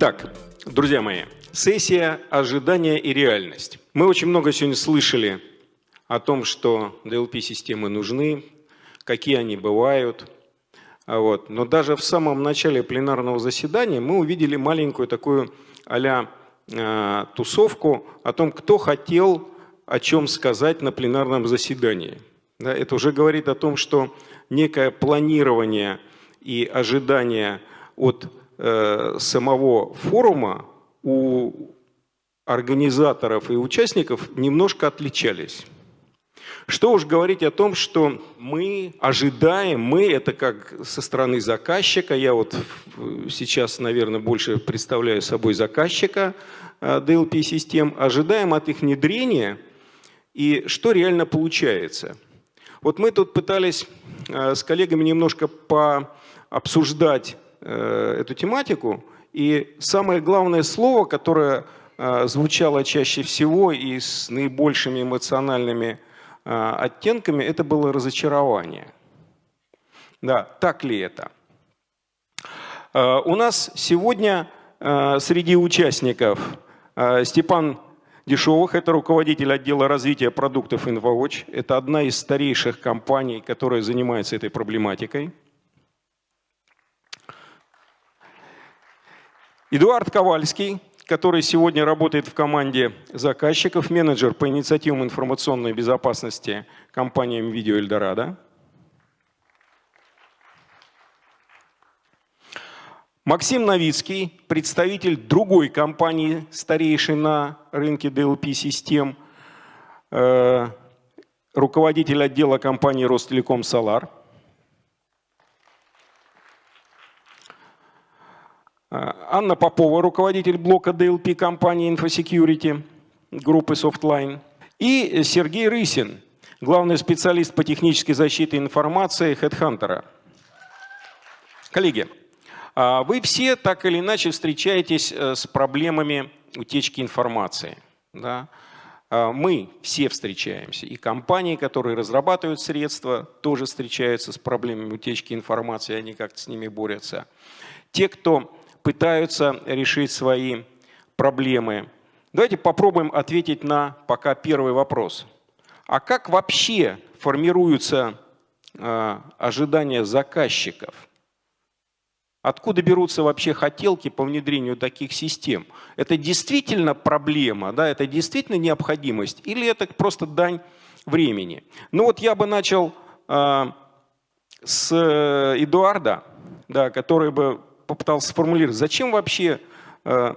Итак, друзья мои, сессия «Ожидание и реальность». Мы очень много сегодня слышали о том, что DLP-системы нужны, какие они бывают. А вот. Но даже в самом начале пленарного заседания мы увидели маленькую такую а э, тусовку о том, кто хотел о чем сказать на пленарном заседании. Да, это уже говорит о том, что некое планирование и ожидание от самого форума у организаторов и участников немножко отличались. Что уж говорить о том, что мы ожидаем, мы это как со стороны заказчика, я вот сейчас, наверное, больше представляю собой заказчика э, DLP-систем, ожидаем от их внедрения и что реально получается. Вот мы тут пытались э, с коллегами немножко пообсуждать э, эту тематику, и самое главное слово, которое э, звучало чаще всего и с наибольшими эмоциональными оттенками, это было разочарование. Да, так ли это? У нас сегодня среди участников Степан Дешевых – это руководитель отдела развития продуктов InfoWatch. Это одна из старейших компаний, которая занимается этой проблематикой. Эдуард Ковальский, который сегодня работает в команде заказчиков, менеджер по инициативам информационной безопасности компании Видео Эльдорадо. Максим Новицкий, представитель другой компании, старейшей на рынке DLP-систем, э, руководитель отдела компании Ростелеком Солар. Анна Попова, руководитель блока DLP компании InfoSecurity группы Softline. И Сергей Рысин, главный специалист по технической защите информации HeadHunter. Коллеги, а вы все так или иначе встречаетесь э, с проблемами утечки информации. Да? А мы все встречаемся, и компании, которые разрабатывают средства, тоже встречаются с проблемами утечки информации, они как-то с ними борются. Те, кто пытаются решить свои проблемы. Давайте попробуем ответить на пока первый вопрос. А как вообще формируются э, ожидания заказчиков? Откуда берутся вообще хотелки по внедрению таких систем? Это действительно проблема, да, это действительно необходимость или это просто дань времени? Ну вот я бы начал э, с Эдуарда, да, который бы попытался сформулировать, зачем вообще э,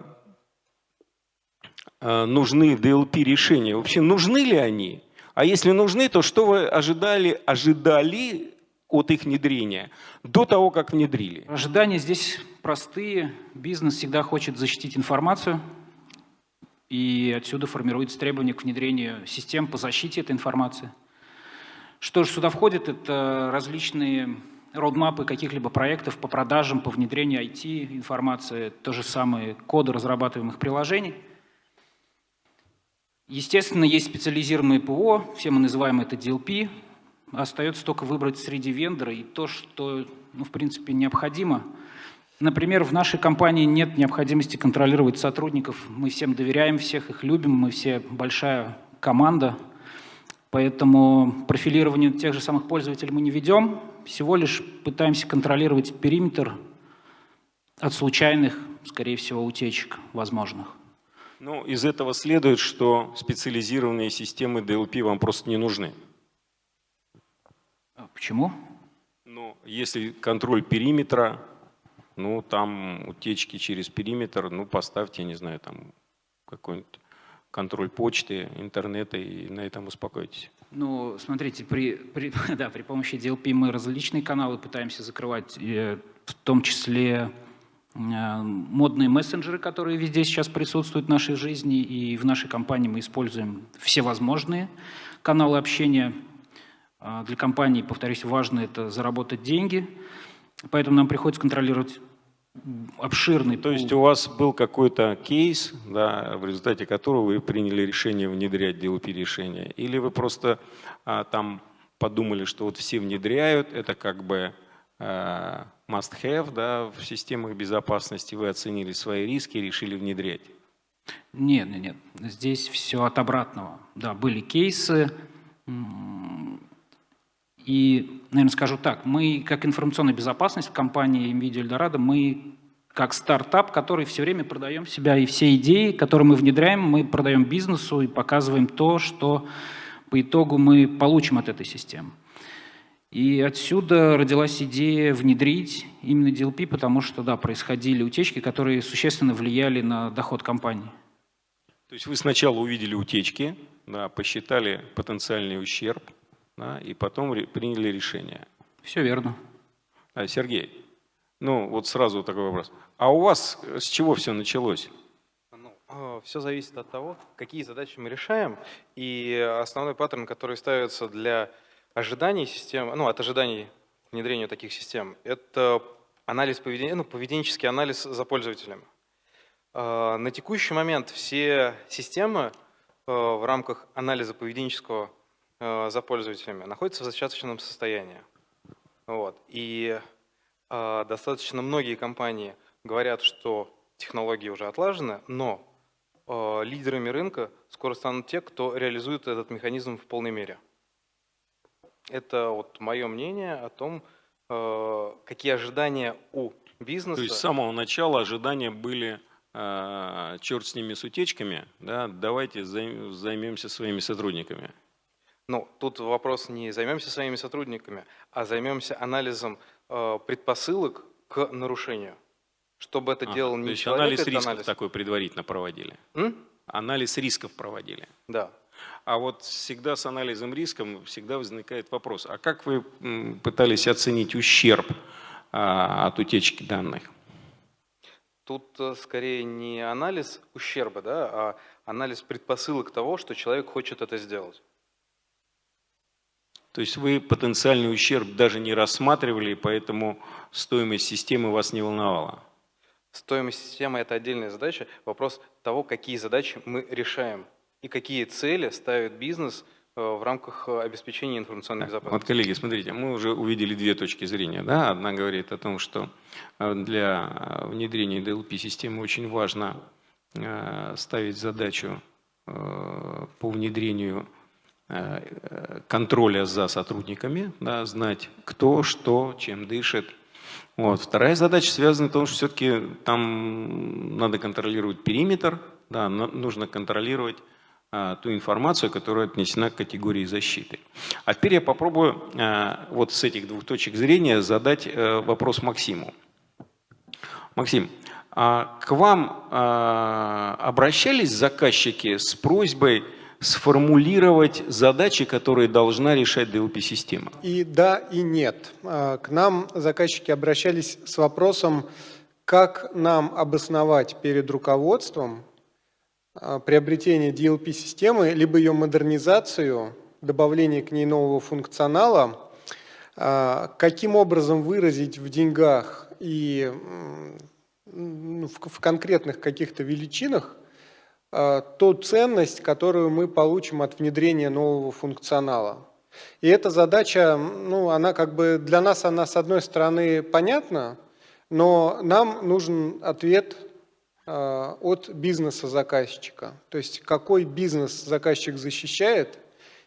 э, нужны DLP-решения? Вообще нужны ли они? А если нужны, то что вы ожидали, ожидали от их внедрения до того, как внедрили? Ожидания здесь простые. Бизнес всегда хочет защитить информацию, и отсюда формируется требование к внедрению систем по защите этой информации. Что же сюда входит? Это различные родмапы каких-либо проектов по продажам, по внедрению IT-информации, то же самое коды разрабатываемых приложений. Естественно, есть специализированные ПО, все мы называем это DLP, Остается только выбрать среди вендора и то, что, ну, в принципе, необходимо. Например, в нашей компании нет необходимости контролировать сотрудников. Мы всем доверяем, всех их любим, мы все большая команда. Поэтому профилирование тех же самых пользователей мы не ведем. Всего лишь пытаемся контролировать периметр от случайных, скорее всего, утечек возможных. Ну, из этого следует, что специализированные системы DLP вам просто не нужны. А почему? Ну, если контроль периметра, ну, там утечки через периметр, ну, поставьте, не знаю, там какой-нибудь контроль почты, интернета и на этом успокойтесь. Ну, смотрите, при, при, да, при помощи DLP мы различные каналы пытаемся закрывать, в том числе э, модные мессенджеры, которые везде сейчас присутствуют в нашей жизни, и в нашей компании мы используем все возможные каналы общения. А, для компании, повторюсь, важно это заработать деньги, поэтому нам приходится контролировать обширный То есть у вас был какой-то кейс, да, в результате которого вы приняли решение внедрять DLP решение, или вы просто а, там подумали, что вот все внедряют, это как бы а, must-have да, в системах безопасности, вы оценили свои риски и решили внедрять? Нет, нет, нет. Здесь все от обратного. Да, были кейсы. И, наверное, скажу так, мы, как информационная безопасность в компании NVIDIA Eldorado, мы как стартап, который все время продаем себя, и все идеи, которые мы внедряем, мы продаем бизнесу и показываем то, что по итогу мы получим от этой системы. И отсюда родилась идея внедрить именно DLP, потому что, да, происходили утечки, которые существенно влияли на доход компании. То есть вы сначала увидели утечки, да, посчитали потенциальный ущерб, да, и потом приняли решение. Все верно. А, Сергей, ну вот сразу такой вопрос. А у вас с чего все началось? Ну, а, все зависит от того, какие задачи мы решаем. И основной паттерн, который ставится для ожиданий систем, ну, от ожиданий внедрения таких систем, это анализ поведения, ну, поведенческий анализ за пользователем. А, на текущий момент все системы а, в рамках анализа поведенческого за пользователями находятся в зачаточном состоянии. Вот. И достаточно многие компании говорят, что технологии уже отлажены, но лидерами рынка скоро станут те, кто реализует этот механизм в полной мере. Это вот мое мнение о том, э, какие ожидания у бизнеса. То есть с самого начала ожидания были э, черт с ними с утечками, да, давайте займемся своими сотрудниками. Ну, тут вопрос не займемся своими сотрудниками, а займемся анализом э, предпосылок к нарушению. Чтобы это а, делал не то есть человек, анализ рисков анализ. такой предварительно проводили? М? Анализ рисков проводили? Да. А вот всегда с анализом риском всегда возникает вопрос, а как вы пытались оценить ущерб а, от утечки данных? Тут э, скорее не анализ ущерба, да, а анализ предпосылок того, что человек хочет это сделать. То есть вы потенциальный ущерб даже не рассматривали, поэтому стоимость системы вас не волновала? Стоимость системы – это отдельная задача. Вопрос того, какие задачи мы решаем и какие цели ставит бизнес э, в рамках э, обеспечения информационной безопасности. Вот, коллеги, смотрите, мы уже увидели две точки зрения. Да? Одна говорит о том, что э, для внедрения DLP-системы очень важно ставить задачу по внедрению контроля за сотрудниками, да, знать кто, что, чем дышит. Вот. Вторая задача связана с тем, что все-таки там надо контролировать периметр, да, нужно контролировать а, ту информацию, которая отнесена к категории защиты. А теперь я попробую а, вот с этих двух точек зрения задать э, вопрос Максиму. Максим, а к вам обращались заказчики с просьбой сформулировать задачи, которые должна решать DLP-система? И да, и нет. К нам заказчики обращались с вопросом, как нам обосновать перед руководством а, приобретение DLP-системы, либо ее модернизацию, добавление к ней нового функционала, а, каким образом выразить в деньгах и в конкретных каких-то величинах а, ту ценность, которую мы получим от внедрения нового функционала. И эта задача, ну, она как бы для нас, она с одной стороны понятна, но нам нужен ответ Э, от бизнеса заказчика. То есть какой бизнес заказчик защищает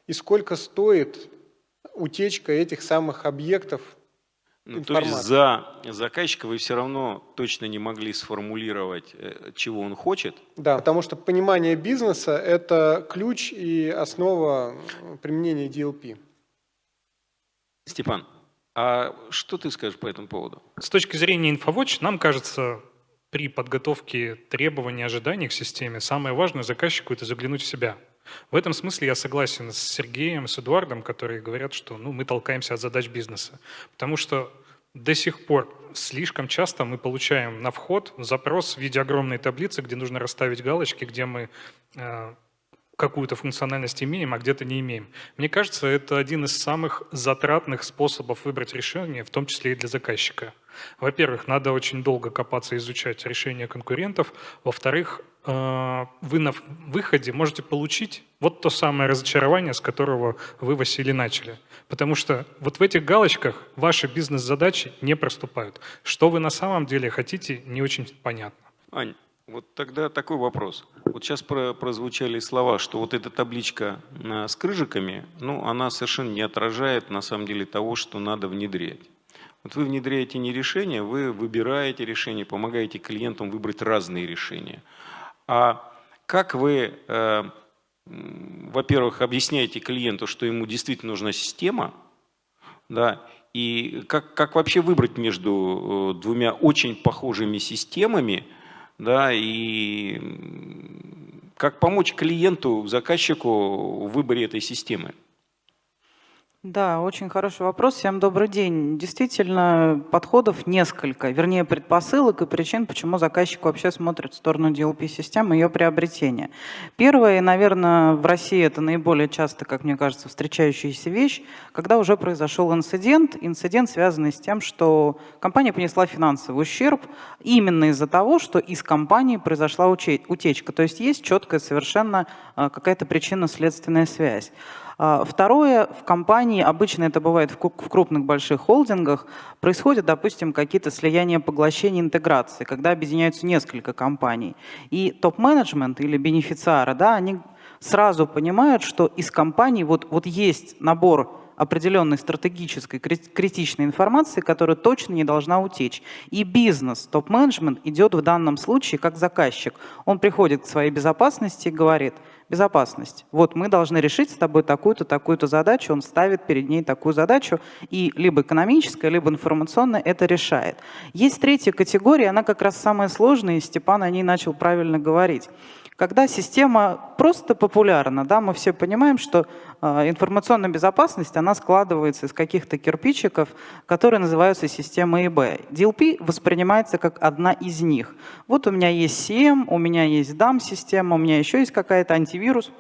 и сколько стоит утечка этих самых объектов ну, то есть за заказчика вы все равно точно не могли сформулировать, э, чего он хочет? Да, потому что понимание бизнеса – это ключ и основа применения DLP. Степан, а что ты скажешь по этому поводу? С точки зрения InfoWatch, нам кажется, при подготовке требований, ожиданий к системе самое важное заказчику – это заглянуть в себя. В этом смысле я согласен с Сергеем, с Эдуардом, которые говорят, что ну, мы толкаемся от задач бизнеса. Потому что до сих пор слишком часто мы получаем на вход запрос в виде огромной таблицы, где нужно расставить галочки, где мы э, какую-то функциональность имеем, а где-то не имеем. Мне кажется, это один из самых затратных способов выбрать решение, в том числе и для заказчика – Во-первых, надо очень долго копаться, изучать решения конкурентов. Во-вторых, э, вы на выходе можете получить вот то самое разочарование, с которого вы, Василий, начали. Потому что вот в этих галочках ваши бизнес-задачи не проступают. Что вы на самом деле хотите, не очень понятно. Ань, вот тогда такой вопрос. Вот сейчас прозвучали слова, что вот эта табличка э, с крыжиками, ну, она совершенно не отражает на самом деле того, что надо внедрять. Вот вы внедряете не решение, вы выбираете решение, помогаете клиентам выбрать разные решения. А как вы, э, во-первых, объясняете клиенту, что ему действительно нужна система, да, и как, как вообще выбрать между э, двумя очень похожими системами, да, и как помочь клиенту, заказчику в выборе этой системы? Да, очень хороший вопрос. Всем добрый день. Действительно, подходов несколько, вернее, предпосылок и причин, почему заказчик вообще смотрит в сторону DLP-системы и ее приобретения. Первое, наверное, в России это наиболее часто, как мне кажется, встречающаяся вещь, когда уже произошел инцидент, инцидент, связанный с тем, что компания понесла финансовый ущерб именно из-за того, что из компании произошла утечка. То есть есть четкая совершенно а, какая-то причинно-следственная связь. А, второе, в компании, обычно это бывает в крупных больших холдингах, происходят, допустим, какие-то слияния, поглощения, интеграции, когда объединяются несколько компаний. И топ-менеджмент или бенефициары, да, они сразу понимают, что из компании вот, вот есть набор определенной стратегической, критичной информации, которая точно не должна утечь. И бизнес, топ-менеджмент идет в данном случае как заказчик. Он приходит к своей безопасности и говорит, безопасность, вот мы должны решить с тобой такую-то, такую-то задачу, он ставит перед ней такую задачу, и либо экономическая, либо информационная это решает. Есть третья категория, она как раз самая сложная, и Степан о ней начал правильно говорить. Когда система просто популярна, да, мы все понимаем, что информационная безопасность, она складывается из каких-то кирпичиков, которые называются системой ИБ. DLP воспринимается как одна из них. Вот у меня есть CM, у меня есть DAM-система, у меня еще есть какая-то антивирус,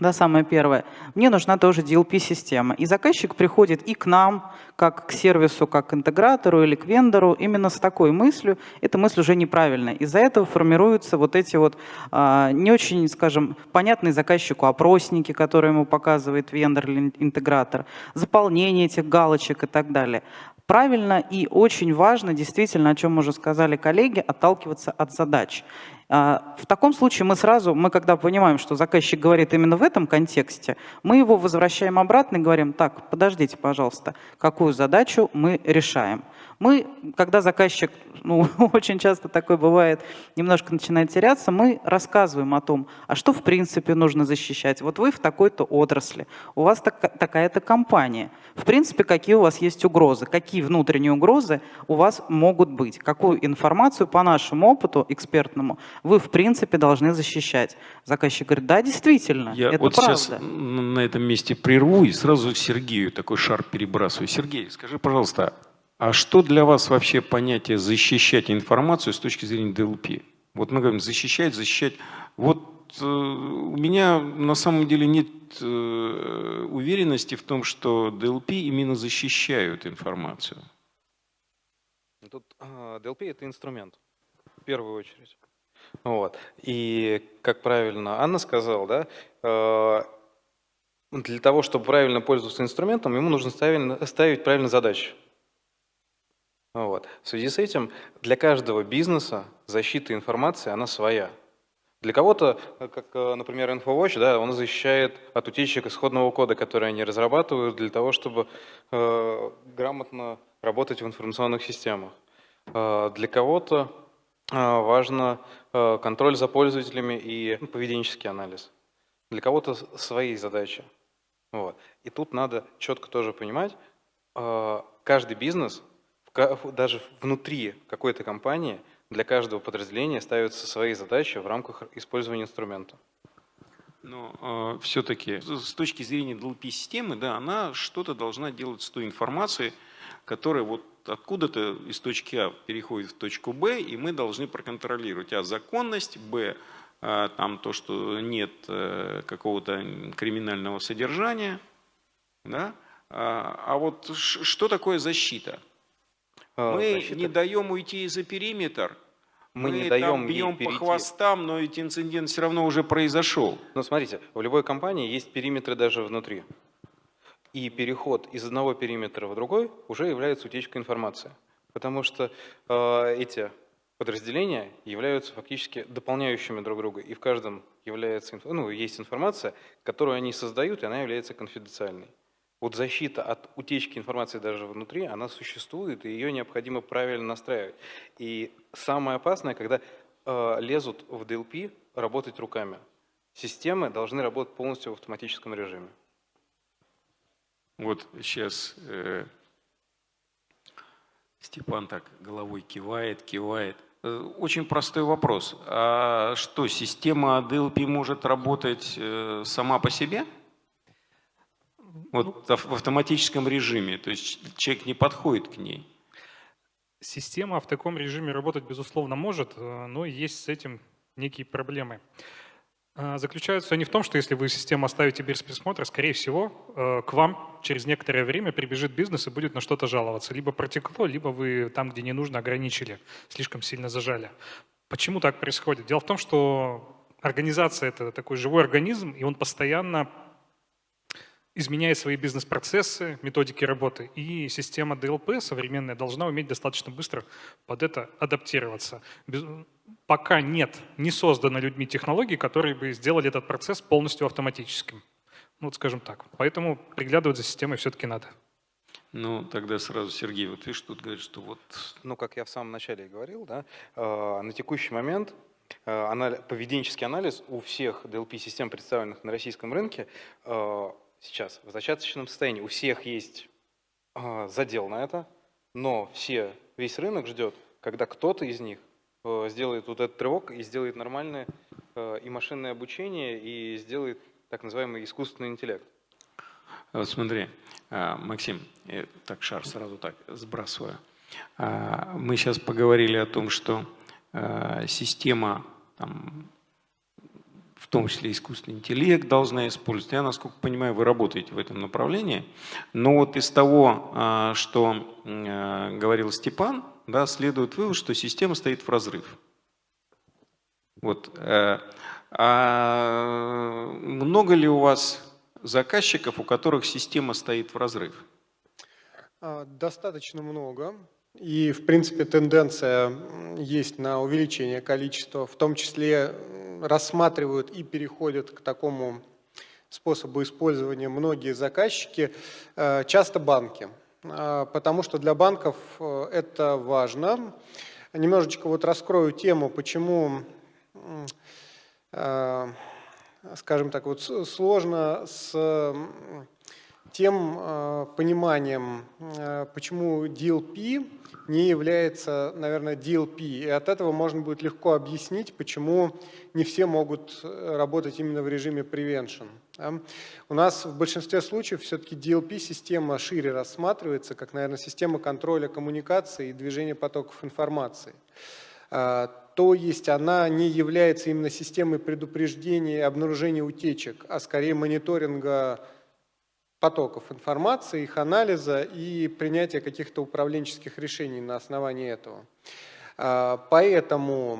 да, самое первое. Мне нужна тоже DLP-система. И заказчик приходит и к нам, как к сервису, как к интегратору или к вендору, именно с такой мыслью. Эта мысль уже неправильная. Из-за этого формируются вот эти вот а, не очень, скажем, понятные заказчику опросники, которые ему показывает вендор или интегратор, заполнение этих галочек и так далее. Правильно и очень важно, действительно, о чем уже сказали коллеги, отталкиваться от задач. А, в таком случае мы сразу, мы когда понимаем, что заказчик говорит именно в этом контексте, мы его возвращаем обратно и говорим, так, подождите, пожалуйста, какую задачу мы решаем. Мы, когда заказчик, ну, очень часто такое бывает, немножко начинает теряться, мы рассказываем о том, а что в принципе нужно защищать. Вот вы в такой-то отрасли, у вас так, такая-то компания. В принципе, какие у вас есть угрозы, какие внутренние угрозы у вас могут быть, какую информацию по нашему опыту экспертному вы в принципе должны защищать. Заказчик говорит, да, действительно, Я это вот правда. сейчас на этом месте прерву и сразу Сергею такой шар перебрасываю. Сергей, скажи, пожалуйста, а что для вас вообще понятие защищать информацию с точки зрения DLP? Вот мы говорим защищать, защищать. Вот э, у меня на самом деле нет э, уверенности в том, что DLP именно защищают информацию. Тут э, DLP это инструмент в первую очередь. Вот. И, как правильно Анна сказала, да, э, для того, чтобы правильно пользоваться инструментом, ему нужно ставить, ставить правильно задачи. Вот. В связи с этим для каждого бизнеса защита информации, она своя. Для кого-то, как, э, например, InfoWatch, да, он защищает от утечек исходного кода, который они разрабатывают для того, чтобы э, грамотно работать в информационных системах. Э, для кого-то а, важно э, контроль за пользователями и поведенческий анализ. Для кого-то свои задачи. Вот. И тут надо четко тоже понимать, э, каждый бизнес, даже внутри какой-то компании, для каждого подразделения ставятся свои задачи в рамках использования инструмента. Но э, все-таки с точки зрения DLP-системы, да, она что-то должна делать с той информацией, которая вот откуда-то из точки А переходит в точку Б, и мы должны проконтролировать А законность, Б а, там то, что нет э, какого-то криминального содержания. Да? А, а вот что такое защита? Э, Мы защиты. не даем уйти за периметр. Мы не там даем ей бьем по хвостам, но ведь инцидент все равно уже произошел. Но смотрите, в любой компании есть периметры даже внутри. И переход из одного периметра в другой уже является утечкой информации. Потому что э, эти подразделения являются фактически дополняющими друг друга. И в каждом является, ну, есть информация, которую они создают, и она является конфиденциальной. Вот защита от утечки информации даже внутри, она существует, и ее необходимо правильно настраивать. И самое опасное, когда э, лезут в DLP работать руками. Системы должны работать полностью в автоматическом режиме. Вот сейчас э, Степан так головой кивает, кивает. Э, Очень простой вопрос. А что, система DLP может работать э, сама по себе? Вот ав- в автоматическом режиме, то есть человек не подходит к ней. Система в таком режиме работать, безусловно, может, э, но есть с этим некие проблемы. А, Заключаются они в том, что если вы систему оставите без присмотра, скорее всего, э, к вам через некоторое время прибежит бизнес и будет на что-то жаловаться. Либо протекло, либо вы там, где не нужно, ограничили, слишком сильно зажали. Почему так происходит? Дело в том, что организация – это такой живой организм, и он постоянно изменяет свои бизнес-процессы, методики работы. И система DLP современная должна уметь достаточно быстро под это адаптироваться. Без- Пока нет, не создано людьми технологий, которые бы сделали этот процесс полностью автоматическим. Ну, вот скажем так. Поэтому приглядывать за системой все-таки надо. Ну, тогда сразу Сергей, вот видишь, тут говорит, что вот Ну, как я в самом начале и говорил, да, э, на текущий момент э, анали- поведенческий анализ у всех DLP-систем, представленных на российском рынке, э, сейчас в зачаточном состоянии. У всех есть э, задел на это, но все, весь рынок ждет, когда кто-то из них э, сделает вот этот рывок и сделает нормальное э, и машинное обучение, и сделает так называемый искусственный интеллект. Вот смотри, а, Максим, так шар сразу так сбрасываю. А, Мы сейчас поговорили о том, что система, там, том числе искусственный интеллект должна использовать. Я, насколько понимаю, вы работаете в этом направлении. Но вот из того, а, что а, говорил Степан, да, следует вывод, что система стоит в разрыв. Вот. э, А много ли у вас заказчиков, у которых система стоит в разрыв? А, Достаточно много. И, в принципе, тенденция есть на увеличение количества, в том числе рассматривают и переходят к такому способу использования многие заказчики, э, часто банки. А, Потому что для банков э, это важно. Немножечко вот раскрою тему, почему э, скажем так, вот сложно с тем э, пониманием, э, почему DLP не является, наверное, DLP. И от этого можно будет легко объяснить, почему не все могут э, работать именно в режиме prevention. У нас в большинстве случаев все-таки DLP-система шире рассматривается, как, наверное, система контроля коммуникации и движения потоков информации. То есть она не является именно системой предупреждения и обнаружения утечек, а скорее мониторинга потоков информации, их анализа и принятия каких-то управленческих решений на основании этого. А, Поэтому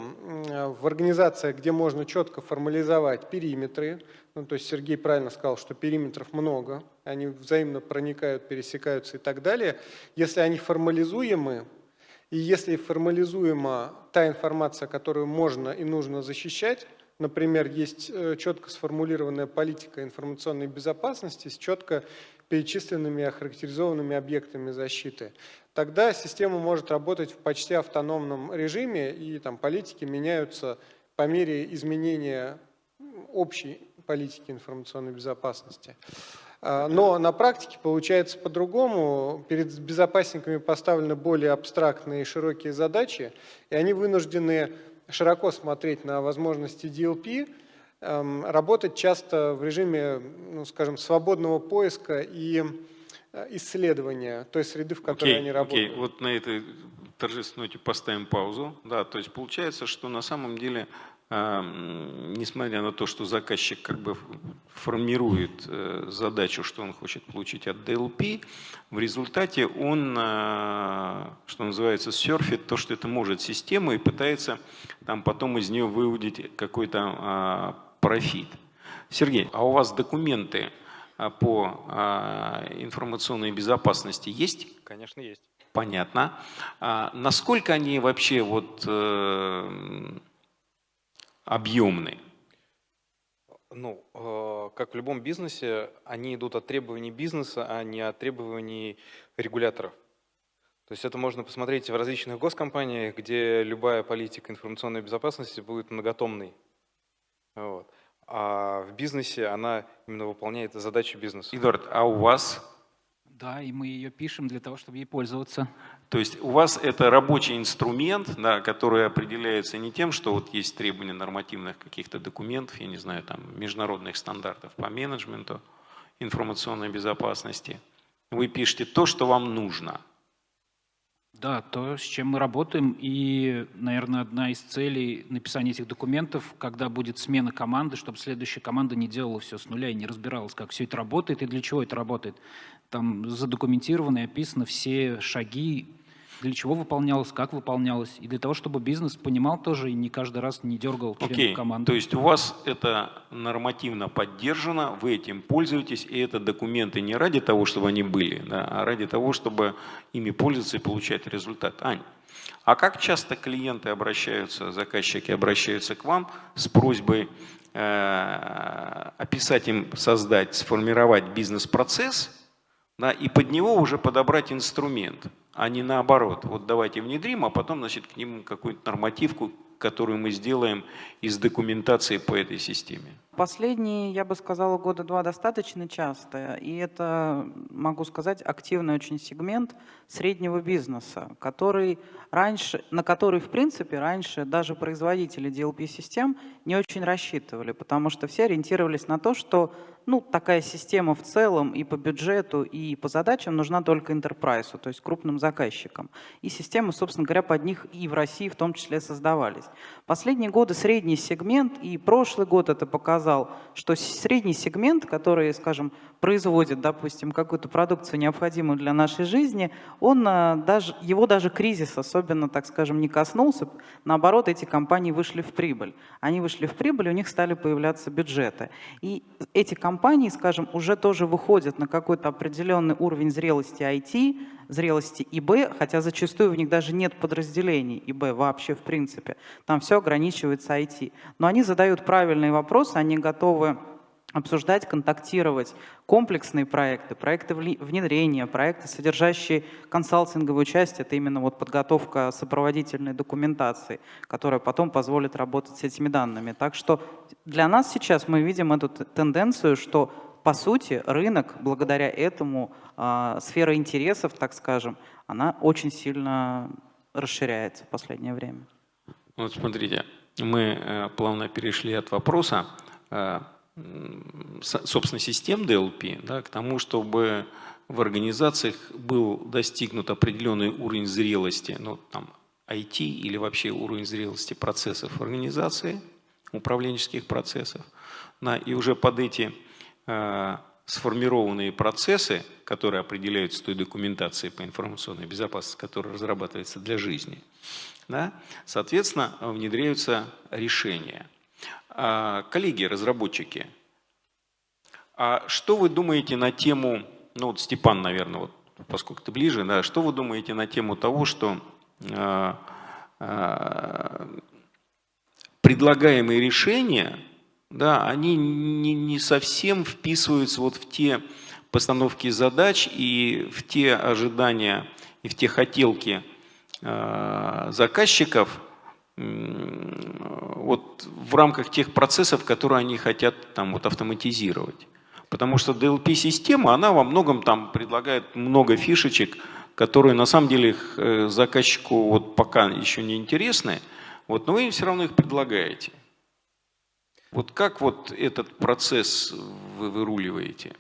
в организациях, где можно четко формализовать периметры, ну, то есть Сергей правильно сказал, что периметров много, они взаимно проникают, пересекаются и так далее, если они формализуемы, и если формализуема та информация, которую можно и нужно защищать, например, есть э, четко сформулированная политика информационной безопасности с четко перечисленными и охарактеризованными объектами защиты, тогда система может работать в почти автономном режиме, и там политики меняются по мере изменения общей политики информационной безопасности. А, Но на практике получается по-другому. Перед безопасниками поставлены более абстрактные и широкие задачи, и они вынуждены широко смотреть на возможности DLP, эм, работать часто в режиме, ну, скажем, свободного поиска и э, исследования той среды, в которой Окей, они работают. окей, вот на этой торжественной ноте поставим паузу. Да, то есть получается, что на самом деле несмотря на то, что заказчик как бы формирует э, задачу, что он хочет получить от DLP, в результате он, а, что называется, серфит то, что это может система, и пытается там потом из нее выудить какой-то а, профит. Сергей, а у вас документы по информационной безопасности есть? Конечно, есть. Понятно. Насколько они вообще вот э, объемны? Ну, э, как в любом бизнесе, они идут от требований бизнеса, а не от требований регуляторов. То есть это можно посмотреть в различных госкомпаниях, где любая политика информационной безопасности будет многотомной. Вот. А в бизнесе она именно выполняет задачи бизнеса. Эдуард, а у вас да, и мы ее пишем для того, чтобы ей пользоваться. То есть у вас это рабочий инструмент, да, который определяется не тем, что вот есть требования нормативных каких-то документов, я не знаю, там международных стандартов по менеджменту информационной безопасности. Вы пишете то, что вам нужно. Да, то, с чем мы работаем. И, наверное, одна из целей написания этих документов, когда будет смена команды, чтобы следующая команда не делала все с нуля и не разбиралась, как все это работает и для чего это работает. Там задокументировано и описано все шаги, для чего выполнялось, как выполнялось, и для того, чтобы бизнес понимал тоже и не каждый раз не дергал okay. команды. То есть у вас это нормативно поддержано, вы этим пользуетесь, и это документы не ради того, чтобы они были, да, а ради того, чтобы ими пользоваться и получать результат. Ань, а как часто клиенты обращаются, заказчики обращаются к вам с просьбой э, описать им, создать, сформировать бизнес-процесс, да, и под него уже подобрать инструмент, а не наоборот. Вот давайте внедрим, а потом значит, к ним какую-то нормативку, которую мы сделаем из документации по этой системе. Последние, я бы сказала, года два достаточно часто, и это, могу сказать, активный очень сегмент среднего бизнеса, который раньше, на который, в принципе, раньше даже производители DLP-систем не очень рассчитывали, потому что все ориентировались на то, что ну, такая система в целом и по бюджету, и по задачам нужна только enterprise, то есть крупным заказчикам. И системы, собственно говоря, под них и в России в том числе создавались. Последние годы средний сегмент, и прошлый год это показал, что средний сегмент, который, скажем, производит, допустим, какую-то продукцию, необходимую для нашей жизни, он а, даже, его даже кризис особенно, так скажем, не коснулся. Наоборот, эти компании вышли в прибыль. Они вышли в прибыль, у них стали появляться бюджеты. И эти компании, скажем, уже тоже выходят на какой-то определенный уровень зрелости IT, зрелости ИБ, хотя зачастую в них даже нет подразделений ИБ вообще в принципе. Там все ограничивается IT. Но они задают правильные вопросы, они готовы обсуждать, контактировать комплексные проекты, проекты внедрения, проекты, содержащие консалтинговую часть, это именно вот подготовка сопроводительной документации, которая потом позволит работать с этими данными. Так что для нас сейчас мы видим эту тенденцию, что по сути рынок благодаря этому, э, сфера интересов, так скажем, она очень сильно расширяется в последнее время. Вот смотрите, мы э, плавно перешли от вопроса э, собственно, систем DLP да, к тому, чтобы в организациях был достигнут определенный уровень зрелости, ну, там, IT или вообще уровень зрелости процессов организации, управленческих процессов. Да, и уже под эти сформированные процессы, которые определяются той документацией по информационной безопасности, которая разрабатывается для жизни, да, соответственно, внедряются решения – а, коллеги, разработчики, а что вы думаете на тему, ну вот Степан, наверное, вот, поскольку ты ближе, да, что вы думаете на тему того, что э, э, предлагаемые решения, да, они не, не совсем вписываются вот в те постановки задач и в те ожидания и в те хотелки э, заказчиков, вот в рамках тех процессов, которые они хотят там вот автоматизировать. Потому что DLP-система, она во многом там предлагает много фишечек, которые на самом деле э, заказчику вот пока еще не интересны, вот, но вы им все равно их предлагаете. Вот как вот этот процесс вы выруливаете?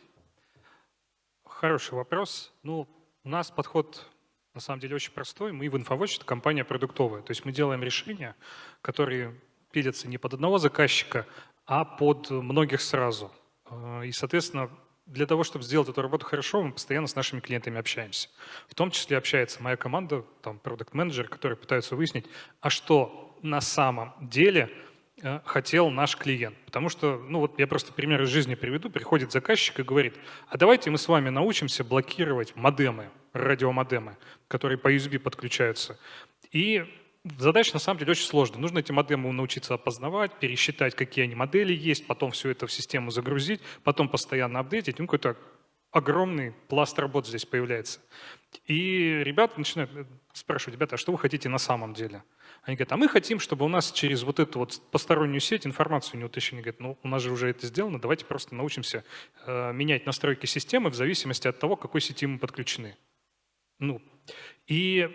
Хороший вопрос. Ну, у нас подход на самом деле очень простой. Мы в InfoWatch – это компания продуктовая. То есть мы делаем решения, которые пилятся не под одного заказчика, а под многих сразу. Э, и, соответственно, для того, чтобы сделать эту работу хорошо, мы постоянно с нашими клиентами общаемся. В том числе общается моя команда, там, продукт-менеджер, которые пытаются выяснить, а что на самом деле хотел наш клиент. Потому что, ну вот я просто пример из жизни приведу, приходит заказчик и говорит, а давайте мы с вами научимся блокировать модемы, радиомодемы, которые по USB подключаются. И Задача на самом деле очень сложная. Нужно эти модемы научиться опознавать, пересчитать, какие они модели есть, потом все это в систему загрузить, потом постоянно апдейтить. Ну, какой-то огромный пласт работ здесь появляется. И ребята начинают э, спрашивать, ребята, а что вы хотите на самом деле? Они говорят, а мы хотим, чтобы у нас через вот эту вот постороннюю сеть информацию не утащили. Говорят, ну у нас же уже это сделано, давайте просто научимся э, менять настройки системы в зависимости от того, к какой сети мы подключены. Ну, и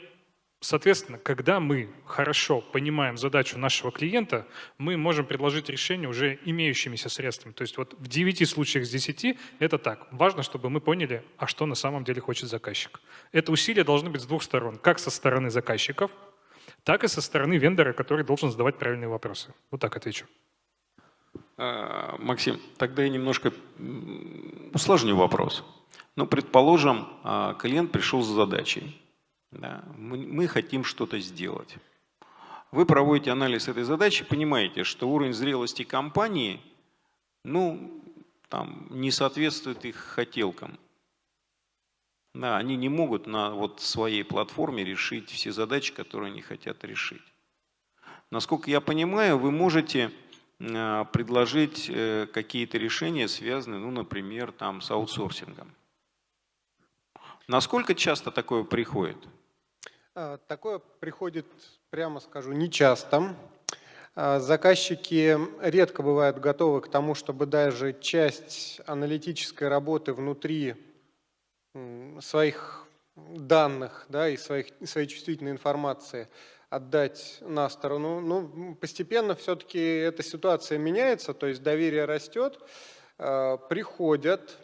Соответственно, когда мы хорошо понимаем задачу нашего клиента, мы можем предложить решение уже имеющимися средствами. То есть вот в 9 случаях из 10 это так. Важно, чтобы мы поняли, а что на самом деле хочет заказчик. Это усилия должны быть с двух сторон. Как со стороны заказчиков, так и со стороны вендора, который должен задавать правильные вопросы. Вот так отвечу. А, Максим, тогда я немножко усложню вопрос. Ну, предположим, а, клиент пришел с задачей да, мы, мы хотим что-то сделать. Вы проводите анализ этой задачи, понимаете, что уровень зрелости компании ну, там, не соответствует их хотелкам. Да, они не могут на вот своей платформе решить все задачи, которые они хотят решить. Насколько я понимаю, вы можете э, предложить э, какие-то решения, связанные, ну, например, там, с аутсорсингом. Насколько часто такое приходит? А, такое приходит, прямо скажу, нечасто. А, заказчики редко бывают готовы к тому, чтобы даже часть аналитической работы внутри своих данных да, и своих, своей чувствительной информации отдать на сторону. Ну, постепенно все-таки эта ситуация меняется, то есть доверие растет, а, приходят,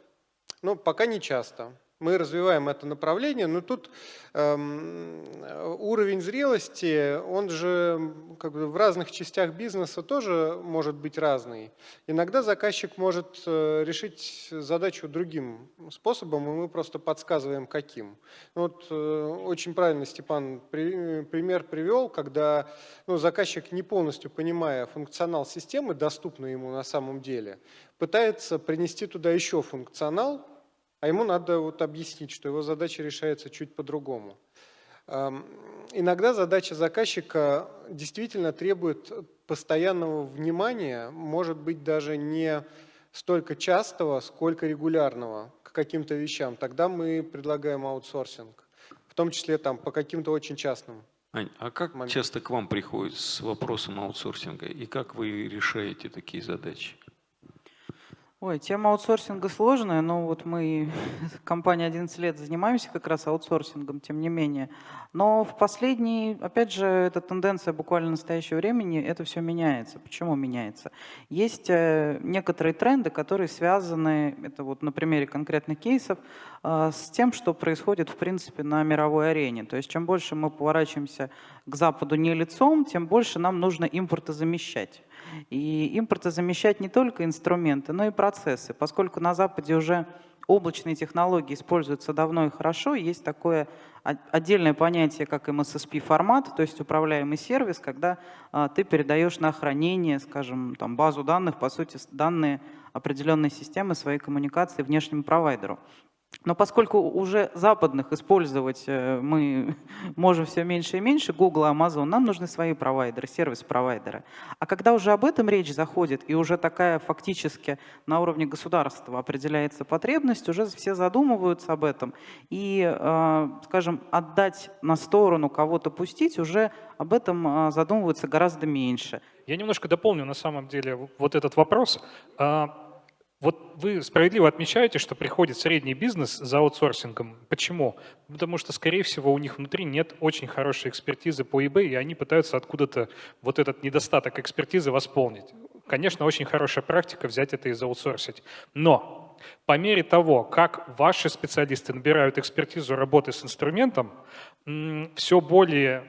но пока не часто мы развиваем это направление, но тут эм, уровень зрелости, он же как бы в разных частях бизнеса тоже может быть разный. Иногда заказчик может э, решить задачу другим способом, и мы просто подсказываем, каким. Вот э, очень правильно Степан при, пример привел, когда ну, заказчик, не полностью понимая функционал системы, доступный ему на самом деле, пытается принести туда еще функционал, а ему надо вот объяснить, что его задача решается чуть по-другому. Иногда задача заказчика действительно требует постоянного внимания, может быть даже не столько частого, сколько регулярного к каким-то вещам. Тогда мы предлагаем аутсорсинг, в том числе там, по каким-то очень частным. Ань, а как моментам. часто к вам приходят с вопросом аутсорсинга и как вы решаете такие задачи? Ой, тема аутсорсинга сложная, но вот мы, компания 11 лет, занимаемся как раз аутсорсингом, тем не менее. Но в последние, опять же, эта тенденция буквально настоящего времени, это все меняется. Почему меняется? Есть э, некоторые тренды, которые связаны, это вот на примере конкретных кейсов, э, с тем, что происходит, в принципе, на мировой арене. То есть чем больше мы поворачиваемся к Западу не лицом, тем больше нам нужно импортозамещать. И импортозамещать не только инструменты, но и процессы. Поскольку на Западе уже облачные технологии используются давно и хорошо, есть такое отдельное понятие, как MSSP-формат, то есть управляемый сервис, когда а, ты передаешь на хранение, скажем, там, базу данных, по сути, данные определенной системы своей коммуникации внешнему провайдеру. Но поскольку уже западных использовать э, мы можем все меньше и меньше, Google, Amazon, нам нужны свои провайдеры, сервис-провайдеры. А когда уже об этом речь заходит, и уже такая фактически на уровне государства определяется потребность, уже все задумываются об этом. И, э, скажем, отдать на сторону, кого-то пустить, уже об этом э, задумываются гораздо меньше. Я немножко дополню на самом деле вот этот вопрос. Вот вы справедливо отмечаете, что приходит средний бизнес за аутсорсингом. Почему? Потому что, скорее всего, у них внутри нет очень хорошей экспертизы по eBay, и они пытаются откуда-то вот этот недостаток экспертизы восполнить. Конечно, очень хорошая практика взять это и заутсорсить. Но по мере того, как ваши специалисты набирают экспертизу работы с инструментом, все более,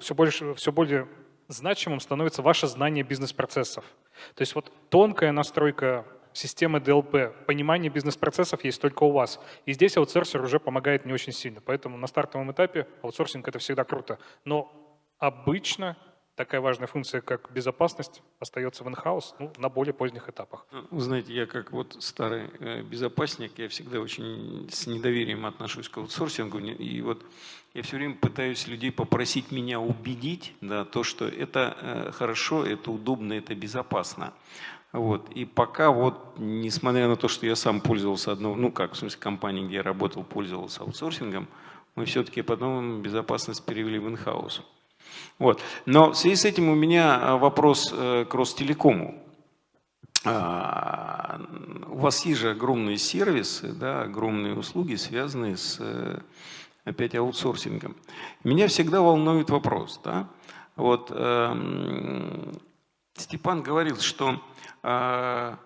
все больше, все более значимым становится ваше знание бизнес-процессов. То есть вот тонкая настройка системы DLP, понимание бизнес-процессов есть только у вас. И здесь аутсорсер уже помогает не очень сильно. Поэтому на стартовом этапе аутсорсинг – это всегда круто. Но обычно такая важная функция, как безопасность, остается в инхаус ну, на более поздних этапах. Ну, знаете, я как вот старый э, безопасник, я всегда очень с недоверием отношусь к аутсорсингу. И вот я все время пытаюсь людей попросить меня убедить, да, то, что это э, хорошо, это удобно, это безопасно. Вот. И пока вот, несмотря на то, что я сам пользовался одной, ну как, в смысле, компании, где я работал, пользовался аутсорсингом, мы все-таки потом безопасность перевели в инхаус. Вот. Но в связи с этим у меня а, вопрос э, к Ростелекому. А, у вас есть же огромные сервисы, да, огромные услуги, связанные с э, опять аутсорсингом. Меня всегда волнует вопрос. Да? Вот, э, Степан говорил, что э,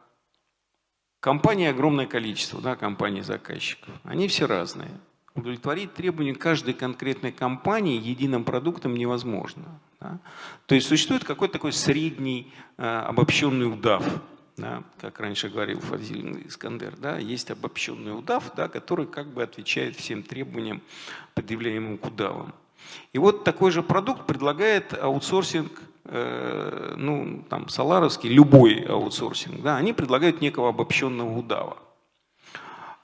компаний огромное количество, да, компаний заказчиков. Они все разные удовлетворить требования каждой конкретной компании единым продуктом невозможно. Да? То есть существует какой-то такой средний э, обобщенный удав, да, как раньше говорил Фазиль Искандер, да, есть обобщенный удав, да, который как бы отвечает всем требованиям, предъявляемым к удавам. И вот такой же продукт предлагает аутсорсинг, ну, там, Соларовский, любой аутсорсинг, да, они предлагают некого обобщенного удава.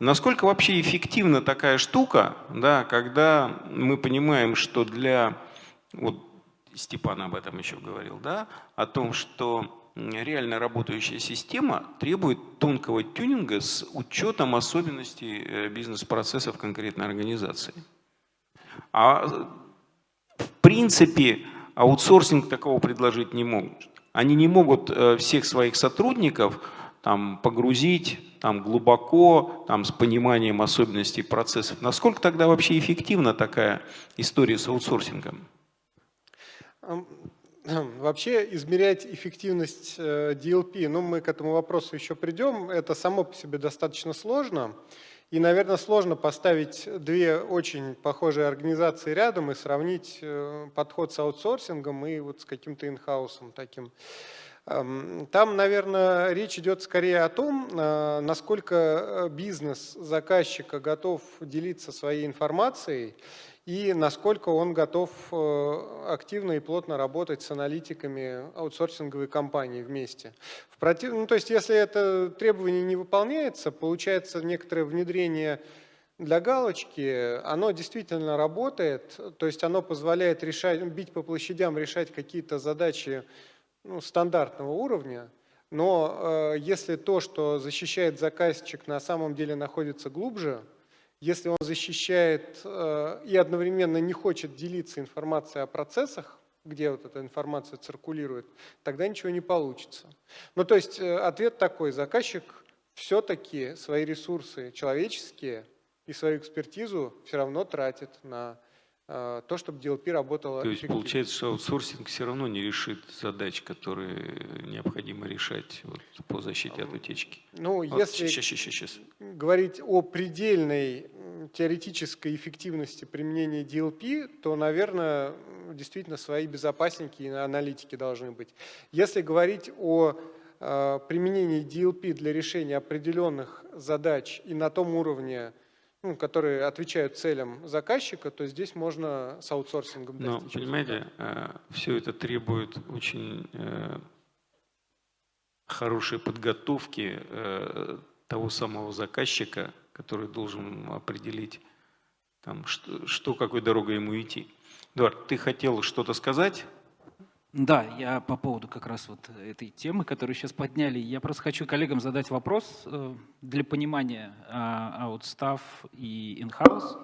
Насколько вообще эффективна такая штука, да, когда мы понимаем, что для, вот Степан об этом еще говорил, да, о том, что реально работающая система требует тонкого тюнинга с учетом особенностей э, бизнес-процессов конкретной организации. А в принципе аутсорсинг такого предложить не могут. Они не могут э, всех своих сотрудников там, погрузить там, глубоко, там, с пониманием особенностей процессов. Насколько тогда вообще эффективна такая история с аутсорсингом? Вообще измерять эффективность DLP, э, ну мы к этому вопросу еще придем, это само по себе достаточно сложно. И, наверное, сложно поставить две очень похожие организации рядом и сравнить э, подход с аутсорсингом и вот с каким-то инхаусом таким. Эм, там, наверное, речь идет скорее о том, э, насколько э, бизнес заказчика готов делиться своей информацией и насколько он готов э, активно и плотно работать с аналитиками аутсорсинговой компании вместе. В против... ну, то есть, если это требование не выполняется, получается некоторое внедрение для галочки, оно действительно работает, то есть оно позволяет решать, бить по площадям, решать какие-то задачи ну, стандартного уровня, но э, если то, что защищает заказчик, на самом деле находится глубже, если он защищает э, и одновременно не хочет делиться информацией о процессах, где вот эта информация циркулирует, тогда ничего не получится. Ну, то есть э, ответ такой, заказчик все-таки свои ресурсы человеческие и свою экспертизу все равно тратит на то, чтобы DLP работало То есть получается, что аутсорсинг все равно не решит задач, которые необходимо решать вот, по защите от утечки. Ну, вот, если сейчас, сейчас, сейчас. говорить о предельной теоретической эффективности применения DLP, то, наверное, действительно свои безопасники и аналитики должны быть. Если говорить о э, применении DLP для решения определенных задач и на том уровне, ну, которые отвечают целям заказчика, то здесь можно с аутсорсингом Но, понимаете, э, все это требует очень э, хорошей подготовки э, того самого заказчика, который должен определить, там, что, что какой дорогой ему идти. Эдуард, ты хотел что-то сказать? Да, я по поводу как раз вот этой темы, которую сейчас подняли, я просто хочу коллегам задать вопрос э, для понимания аутстав и in-house.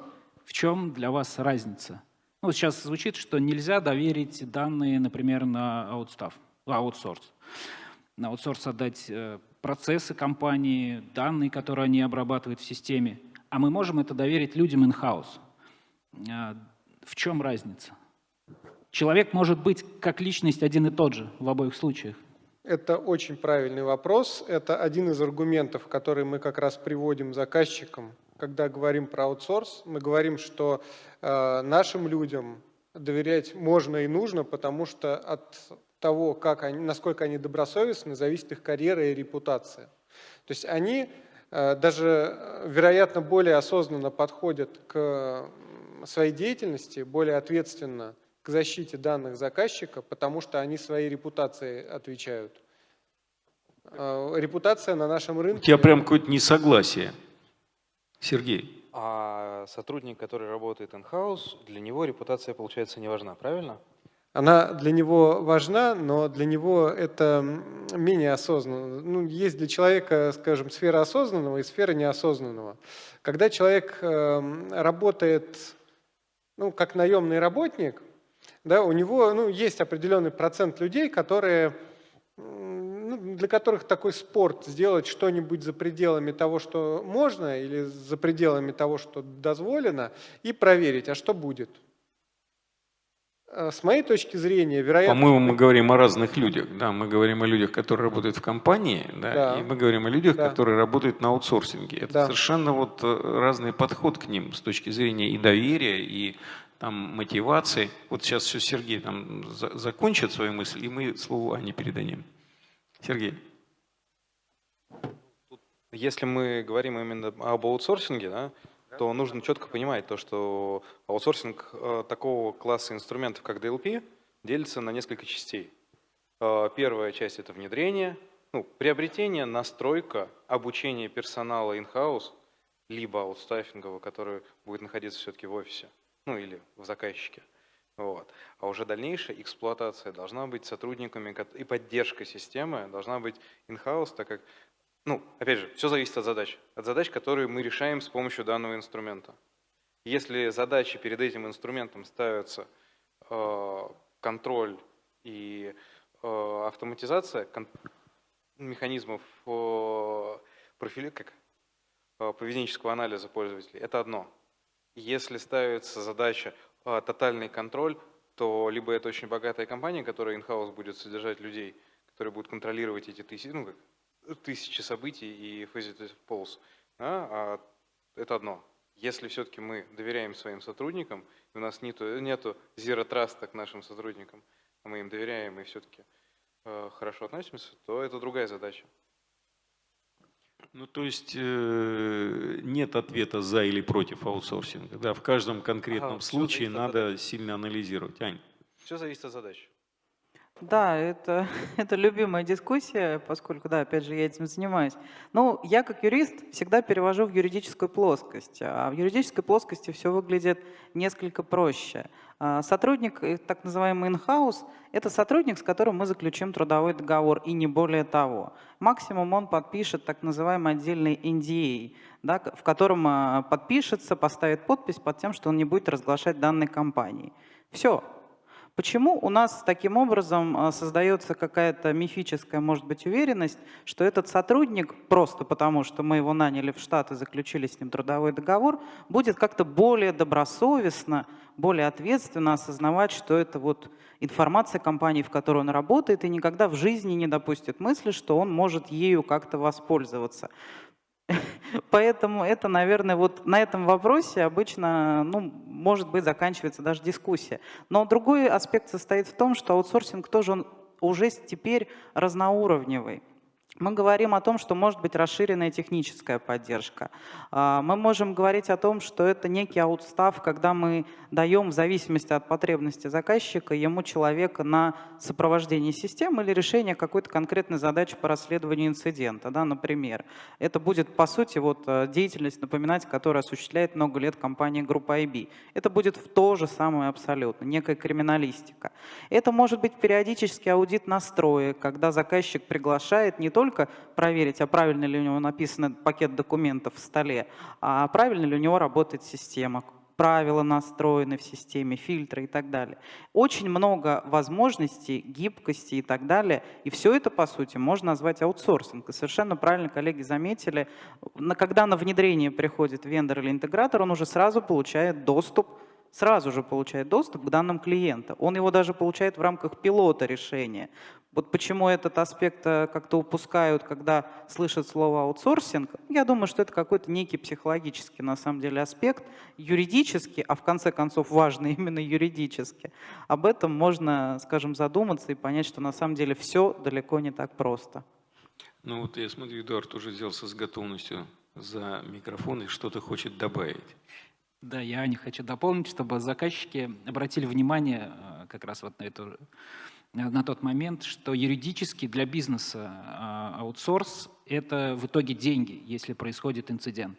В чем для вас разница? Ну, сейчас звучит, что нельзя доверить данные, например, на аутстав, аутсорс. На аутсорс отдать э, процессы компании, данные, которые они обрабатывают в системе, а мы можем это доверить людям. Э, в чем разница? Человек может быть как личность один и тот же в обоих случаях. Это очень правильный вопрос. Это один из аргументов, который мы как раз приводим заказчикам, когда говорим про аутсорс. Мы говорим, что э, нашим людям доверять можно и нужно, потому что от того, как они, насколько они добросовестны, зависит их карьера и репутация. То есть они э, даже, э, вероятно, более осознанно подходят к своей деятельности, более ответственно к защите данных заказчика, потому что они своей репутацией отвечают. Э, репутация на нашем У рынке... тебя прям какое-то несогласие, Сергей. А сотрудник, который работает in-house, для него репутация, получается, не важна, правильно? Она для него важна, но для него это менее осознанно. Ну, есть для человека, скажем, сфера осознанного и сфера неосознанного. Когда человек э, работает ну, как наемный работник, да, у него ну, есть определенный процент людей, которые ну, для которых такой спорт сделать что-нибудь за пределами того, что можно, или за пределами того, что дозволено, и проверить, а что будет. Э, с моей точки зрения, вероятно... По-моему, мы говорим о разных людях. Да, мы говорим о людях, которые работают в компании, да, Да. и мы говорим о людях, Да. которые работают на аутсорсинге. Это Да. совершенно вот э, разный подход к ним с точки зрения и доверия, и там мотивации. Вот сейчас все Сергей там за- закончит свою мысль, и мы слово Ане передадим. Сергей. Если мы говорим именно об аутсорсинге, да, то нужно четко понимать то, что аутсорсинг э, такого класса инструментов, как DLP, делится на несколько частей. Э, Первая часть – это внедрение, ну, приобретение, настройка, обучение персонала in-house, либо аутстаффингового, который будет находиться все-таки в офисе, ну или в заказчике. Вот. А уже дальнейшая эксплуатация должна быть сотрудниками и поддержка системы должна быть in-house, так как ну, опять же, все зависит от задач. От задач, которые мы решаем с помощью данного инструмента. Если задачи перед этим инструментом ставятся э, контроль и э, автоматизация кон- механизмов э, профили, как, э, поведенческого анализа пользователей, это одно. Если ставится задача э, тотальный контроль, то либо это очень богатая компания, которая in-house будет содержать людей, которые будут контролировать эти тысячи, ну, тысячи событий и faceted polls. Да? А это одно. Если все-таки мы доверяем своим сотрудникам, и у нас нету, нету zero trust к нашим сотрудникам, а мы им доверяем и все-таки э, хорошо относимся, то это другая задача. Ну, то есть э, нет ответа за или против аутсорсинга. Да, в каждом конкретном Ага, случае надо сильно анализировать. Ань. Все зависит от задач. Да, это, это любимая дискуссия, поскольку, да, опять же, я этим занимаюсь. Ну, я как юрист всегда перевожу в юридическую плоскость. А в юридической плоскости все выглядит несколько проще. А Сотрудник, э, так называемый in-house, это сотрудник, с которым мы заключим трудовой договор, и не более того. Максимум он подпишет так называемый отдельный NDA, да, к- в котором а, подпишется, поставит подпись под тем, что он не будет разглашать данной компании. Все, Почему у нас таким образом а, создается какая-то мифическая, может быть, уверенность, что этот сотрудник, просто потому что мы его наняли в штат и заключили с ним трудовой договор, будет как-то более добросовестно, более ответственно осознавать, что это вот информация компании, в которой он работает, и никогда в жизни не допустит мысли, что он может ею как-то воспользоваться. Поэтому это, наверное, вот на этом вопросе обычно, ну, может быть, заканчивается даже дискуссия. Но другой аспект состоит в том, что аутсорсинг тоже он уже теперь разноуровневый. Мы говорим о том, что может быть расширенная техническая поддержка. А, Мы можем говорить о том, что это некий аутстав, когда мы даем в зависимости от потребности заказчика ему человека на сопровождение системы или решение какой-то конкретной задачи по расследованию инцидента, да, например. Это будет, по сути, вот, э, деятельность, напоминать, которую осуществляет много лет компания группа IB. Это будет в то же самое абсолютно, некая криминалистика. Это может быть периодический аудит настроек, когда заказчик приглашает не только проверить, а правильно ли у него написан пакет документов в столе, а правильно ли у него работает система, правила настроены в системе, фильтры и так далее. Очень много возможностей, гибкости и так далее. И все это, по сути, можно назвать аутсорсинг. И совершенно правильно коллеги заметили, когда на внедрение приходит вендор или интегратор, он уже сразу получает доступ сразу же получает доступ к данным клиента. Он его даже получает в рамках пилота решения. Вот почему этот аспект э, как-то упускают, когда слышат слово аутсорсинг, я думаю, что это какой-то некий психологический на самом деле аспект, юридический, а в конце концов важный именно юридически. Об этом можно, скажем, задуматься и понять, что на самом деле все далеко не так просто. Ну вот я смотрю, Эдуард уже взялся с готовностью за микрофон и что-то хочет добавить. Да, я не хочу дополнить, чтобы заказчики обратили внимание э, как раз вот на эту на тот момент, что юридически для бизнеса а, аутсорс – это в итоге деньги, если происходит инцидент.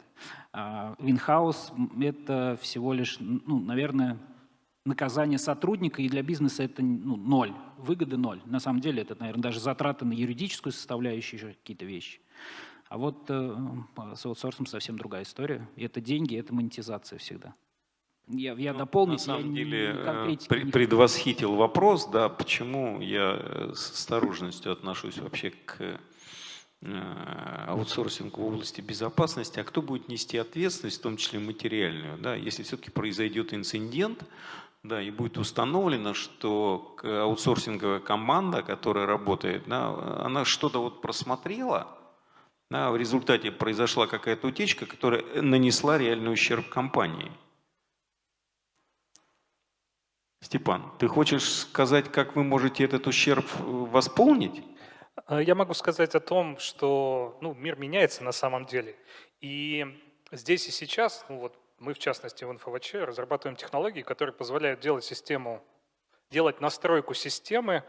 В inhouse – это всего лишь, ну, наверное, наказание сотрудника, и для бизнеса это ну, ноль, выгоды ноль. На самом деле это, наверное, даже затраты на юридическую составляющую, еще какие-то вещи. А вот э, с аутсорсом совсем другая история. Это деньги, это монетизация всегда. Я, я ну, дополню. На самом деле э, предвосхитил вопрос, да, почему я э, с осторожностью отношусь вообще к э, аутсорсингу в области безопасности, а кто будет нести ответственность, в том числе материальную, да, если все-таки произойдет инцидент, да, и будет установлено, что аутсорсинговая команда, которая работает, да, она что-то вот просмотрела, да, в результате произошла какая-то утечка, которая нанесла реальный ущерб компании. Степан, ты хочешь сказать, как вы можете этот ущерб э, восполнить? Э, я могу сказать о том, что ну, мир меняется на самом деле. И здесь и сейчас, ну вот мы в частности в НФВЧ разрабатываем технологии, которые позволяют делать систему, делать настройку системы,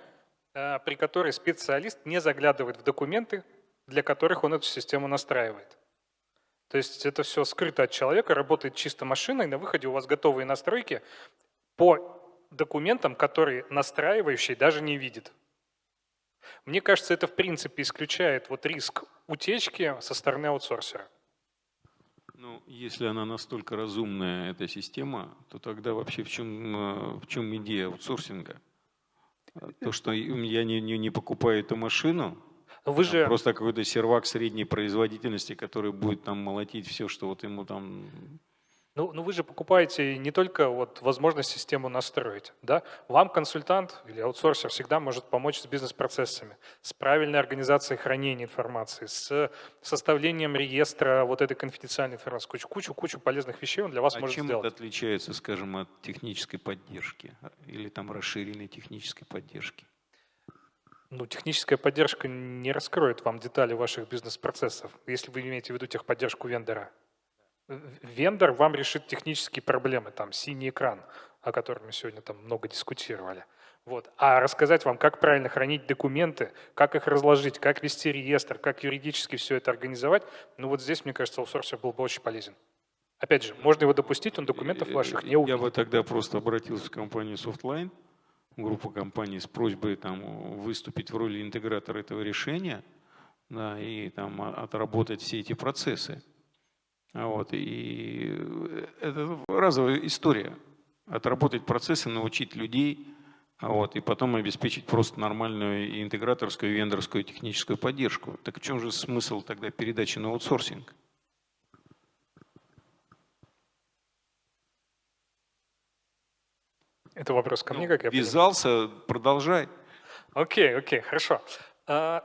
э, при которой специалист не заглядывает в документы, для которых он эту систему настраивает. То есть это все скрыто от человека, работает чисто машиной, на выходе у вас готовые настройки по документом, который настраивающий даже не видит. Мне кажется, это в принципе исключает вот риск утечки со стороны аутсорсера. Ну, если она настолько разумная, эта система, то тогда вообще в чем, э, в чем идея аутсорсинга? То, что я не, не, не покупаю эту машину, вы же... просто какой-то сервак средней производительности, который будет там молотить все, что вот ему там ну, ну вы же покупаете не только вот возможность систему настроить. Да? Вам консультант или аутсорсер всегда может помочь с бизнес-процессами, с правильной организацией хранения информации, с составлением реестра вот этой конфиденциальной информации. Кучу, кучу, кучу полезных вещей он для вас а может чем сделать. это отличается, скажем, от технической поддержки или там расширенной технической поддержки? Ну, техническая поддержка не раскроет вам детали ваших бизнес-процессов, если вы имеете в виду техподдержку вендора вендор вам решит технические проблемы, там синий экран, о котором мы сегодня там много дискутировали. Вот. А рассказать вам, как правильно хранить документы, как их разложить, как вести реестр, как юридически все это организовать, ну вот здесь, мне кажется, аутсорсер был бы очень полезен. Опять же, можно его допустить, он документов ваших не увидит. Я бы тогда просто обратился в компанию Softline, группу компаний с просьбой там, выступить в роли интегратора этого решения да, и там, отработать все эти процессы. Вот, и это разовая история. Отработать процессы, научить людей, вот, и потом обеспечить просто нормальную интеграторскую, вендорскую техническую поддержку. Так в чем же смысл тогда передачи на аутсорсинг? Это вопрос ко мне, ну, как я понимаю? продолжай. Окей, окей, хорошо. А,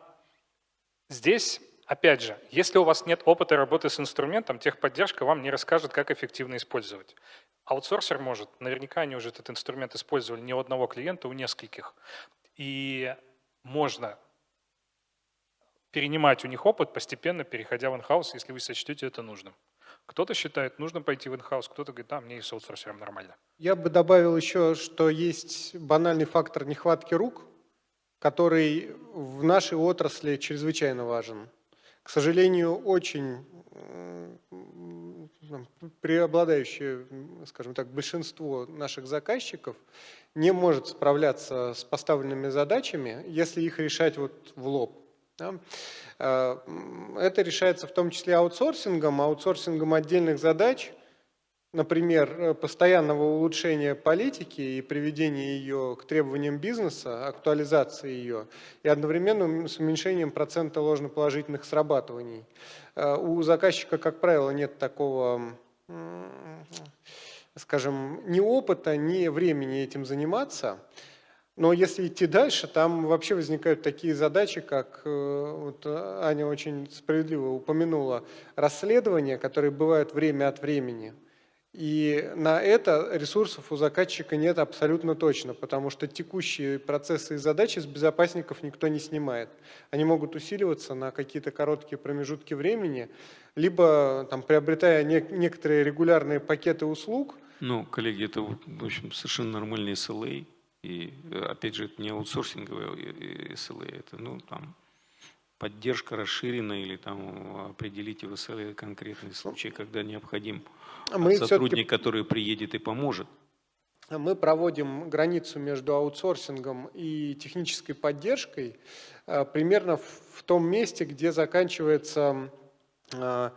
здесь Опять же, если у вас нет опыта работы с инструментом, техподдержка вам не расскажет, как эффективно использовать. Аутсорсер может, наверняка они уже этот инструмент использовали не у одного клиента, у нескольких. И можно перенимать у них опыт, постепенно переходя в инхаус, если вы сочтете это нужным. Кто-то считает, нужно пойти в инхаус, кто-то говорит, да, мне и с аутсорсером нормально. Я бы добавил еще, что есть банальный фактор нехватки рук, который в нашей отрасли чрезвычайно важен к сожалению, очень преобладающее, скажем так, большинство наших заказчиков не может справляться с поставленными задачами, если их решать вот в лоб. Да? А, это решается в том числе аутсорсингом, аутсорсингом отдельных задач – например, э, постоянного улучшения политики и приведения ее к требованиям бизнеса, актуализации ее, и одновременно с уменьшением процента ложноположительных срабатываний. Э, у заказчика, как правило, нет такого, скажем, ни опыта, ни времени этим заниматься. Но если идти дальше, там вообще возникают такие задачи, как э, вот Аня очень справедливо упомянула, расследования, которые бывают время от времени. И на это ресурсов у заказчика нет абсолютно точно, потому что текущие процессы и задачи с безопасников никто не снимает. Они могут усиливаться на какие-то короткие промежутки времени, либо там, приобретая не, некоторые регулярные пакеты услуг. Ну, коллеги, это в общем совершенно нормальный SLA. И опять же, это не аутсорсинговые SLA, это ну, там, поддержка расширена или там определите в SLA конкретный случай, когда необходим Мы сотрудник, который приедет и поможет. Мы проводим границу между аутсорсингом и технической поддержкой э, примерно в том месте, где заканчивается э,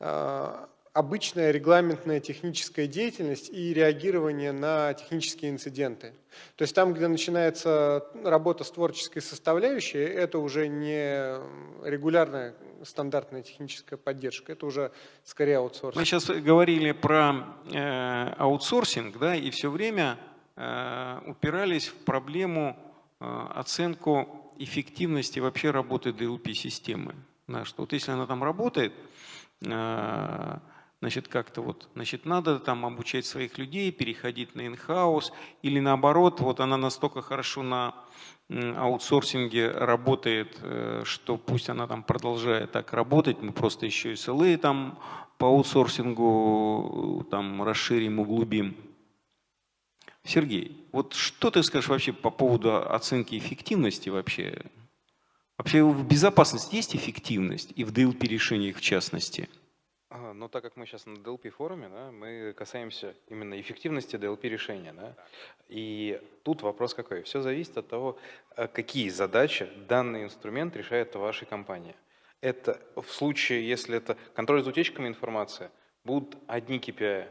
э, обычная регламентная техническая деятельность и реагирование на технические инциденты. То есть там, где начинается работа с творческой составляющей, это уже не регулярная стандартная техническая поддержка, это уже скорее аутсорсинг. Мы сейчас говорили про э, аутсорсинг, да, и все время э, упирались в проблему э, оценку эффективности вообще работы DLP-системы. Да, что вот если она там работает, э, значит, как-то вот, значит, надо там обучать своих людей, переходить на inhouse, или наоборот, вот она настолько хорошо на аутсорсинге работает, э, что пусть она там продолжает так работать, мы просто еще и SLA там по аутсорсингу э, там расширим, углубим. Сергей, вот что ты скажешь вообще по поводу оценки эффективности вообще? Вообще в безопасности есть эффективность и в DLP решениях в частности? Но так как мы сейчас на DLP форуме, да, мы касаемся именно эффективности DLP решения. Да, и тут вопрос какой? Все зависит от того, э, какие задачи данный инструмент решает в вашей компании. Это в случае, если это контроль за утечками информации, будут одни KPI.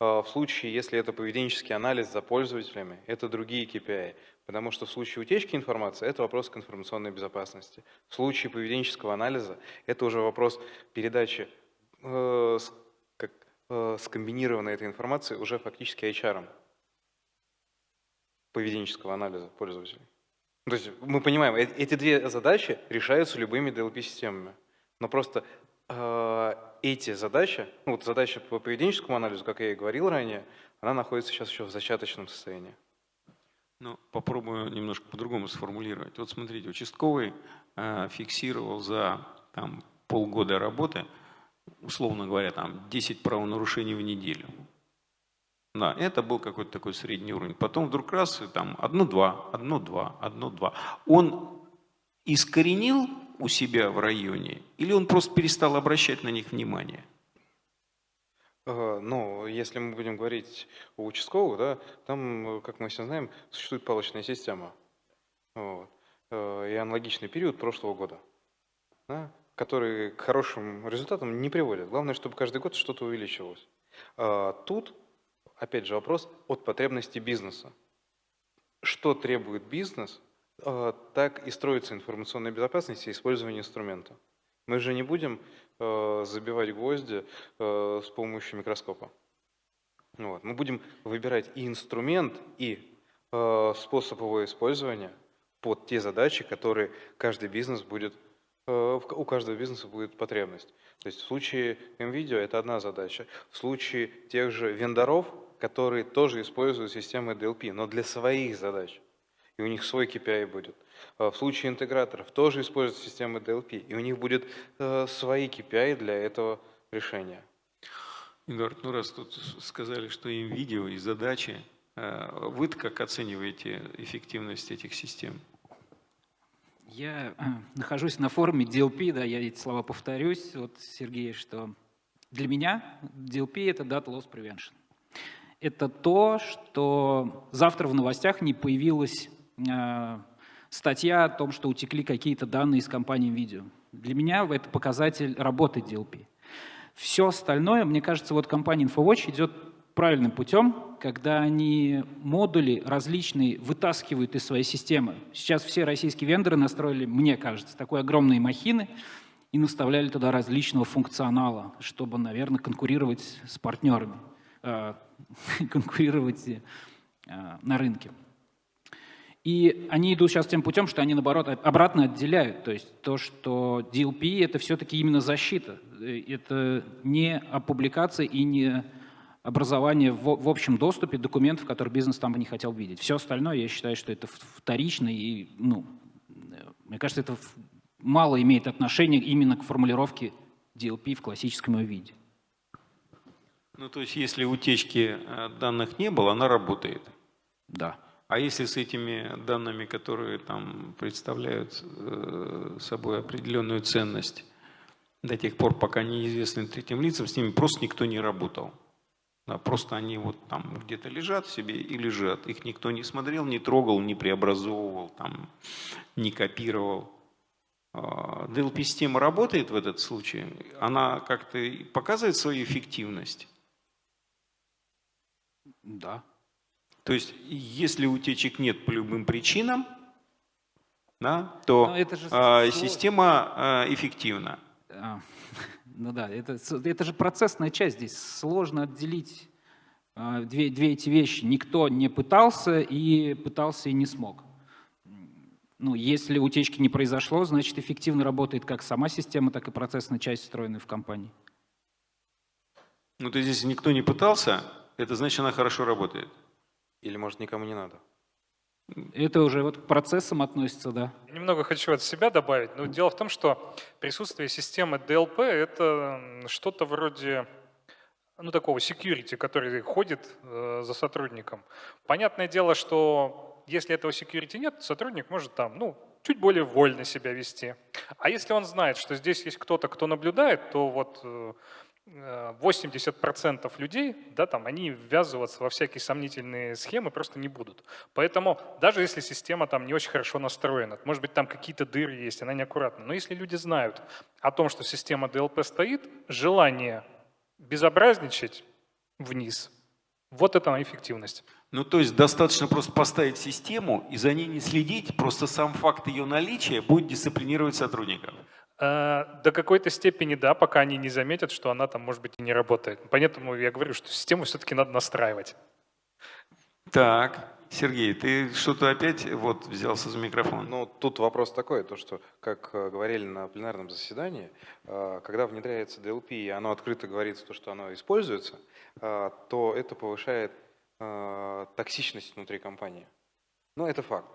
А в случае, если это поведенческий анализ за пользователями, это другие KPI. Потому что в случае утечки информации это вопрос к информационной безопасности. В случае поведенческого анализа это уже вопрос передачи э, как, э, скомбинирована эта информация уже фактически HR поведенческого анализа пользователей. То есть мы понимаем, э, эти две задачи решаются любыми DLP-системами. Но просто э, эти задачи, ну вот задача по поведенческому анализу, как я и говорил ранее, она находится сейчас еще в зачаточном состоянии. Ну, попробую немножко по-другому сформулировать. Вот смотрите, участковый э, фиксировал за там, полгода работы условно говоря, там 10 правонарушений в неделю. Да, это был какой-то такой средний уровень. Потом вдруг раз, там, одно-два, одно-два, одно-два. Он искоренил у себя в районе или он просто перестал обращать на них внимание? Ну, если мы будем говорить о участковых, да, там, как мы все знаем, существует палочная система. Вот. Э, и аналогичный период прошлого года. Да? Которые к хорошим результатам не приводят. Главное, чтобы каждый год что-то увеличивалось. А тут, опять же, вопрос от потребностей бизнеса. Что требует бизнес, а, так и строится информационная безопасность и использование инструмента. Мы же не будем а, забивать гвозди с помощью микроскопа. Вот. Мы будем выбирать и инструмент, и способ его использования под те задачи, которые каждый бизнес будет у каждого бизнеса будет потребность. То есть в случае NVIDIA это одна задача. В случае тех же вендоров, которые тоже используют системы DLP, но для своих задач. И у них свой KPI будет. А в случае интеграторов тоже используют системы DLP, и у них будет э, свои KPI для этого решения. Эдуард, ну раз тут сказали, что NVIDIA и задачи, э, вы как оцениваете эффективность этих систем? Я э, нахожусь на форуме DLP, да, я эти слова повторюсь, вот Сергей, что для меня DLP – это Data Loss Prevention. Это то, что завтра в новостях не появилась э, статья о том, что утекли какие-то данные из компании видео. Для меня это показатель работы DLP. Все остальное, мне кажется, вот компания InfoWatch идет правильным путем, когда они модули различные вытаскивают из своей системы. Сейчас все российские вендоры настроили, мне кажется, такой огромные махины и наставляли туда различного функционала, чтобы, наверное, конкурировать с партнерами, э, конкурировать э, на рынке. И они идут сейчас тем путем, что они, наоборот, обратно отделяют. То есть то, что DLP — это все-таки именно защита. Это не опубликация и не образование в, в общем доступе документов, которые бизнес там бы не хотел видеть. Все остальное, я считаю, что это вторично, и, ну, мне кажется, это мало имеет отношения именно к формулировке DLP в классическом ее виде. Ну, то есть, если утечки э, данных не было, она работает? Да. А если с этими данными, которые там представляют э, собой определенную ценность, до тех пор, пока неизвестны третьим лицам, с ними просто никто не работал? Да, просто они вот там где-то лежат себе и лежат. Их никто не смотрел, не трогал, не преобразовывал, там, не копировал. DLP-система а, работает в этот случай? Она как-то показывает свою эффективность? Да. То есть, если утечек нет по любым причинам, да, то это же а, система а, эффективна. Ну да, это, это же процессная часть здесь. Сложно отделить а, две, две эти вещи. Никто не пытался и пытался и не смог. Ну, если утечки не произошло, значит эффективно работает как сама система, так и процессная часть, встроенная в компании. Ну, то если никто не пытался, это значит, она хорошо работает. Или, может, никому не надо. Это уже вот к процессам относится, да. Немного хочу от себя добавить. Но дело в том, что присутствие системы DLP – это что-то вроде ну, такого security, который ходит э, за сотрудником. Понятное дело, что если этого security нет, сотрудник может там, ну, чуть более вольно себя вести. А если он знает, что здесь есть кто-то, кто наблюдает, то вот э, 80% людей, да, там, они ввязываться во всякие сомнительные схемы просто не будут. Поэтому даже если система там не очень хорошо настроена, может быть там какие-то дыры есть, она неаккуратна, но если люди знают о том, что система DLP стоит, желание безобразничать вниз, вот это эффективность. Ну, то есть достаточно просто поставить систему и за ней не следить, просто сам факт ее наличия будет дисциплинировать сотрудников. Э, до какой-то степени да, пока они не заметят, что она там, может быть, и не работает. Поэтому я говорю, что систему все-таки надо настраивать. Так, Сергей, ты что-то опять вот взялся за микрофон? Ну, тут вопрос такой, то что, как э, говорили на пленарном заседании, э, когда внедряется DLP и оно открыто говорится, то, что оно используется, то это повышает токсичность внутри компании. Ну, это факт.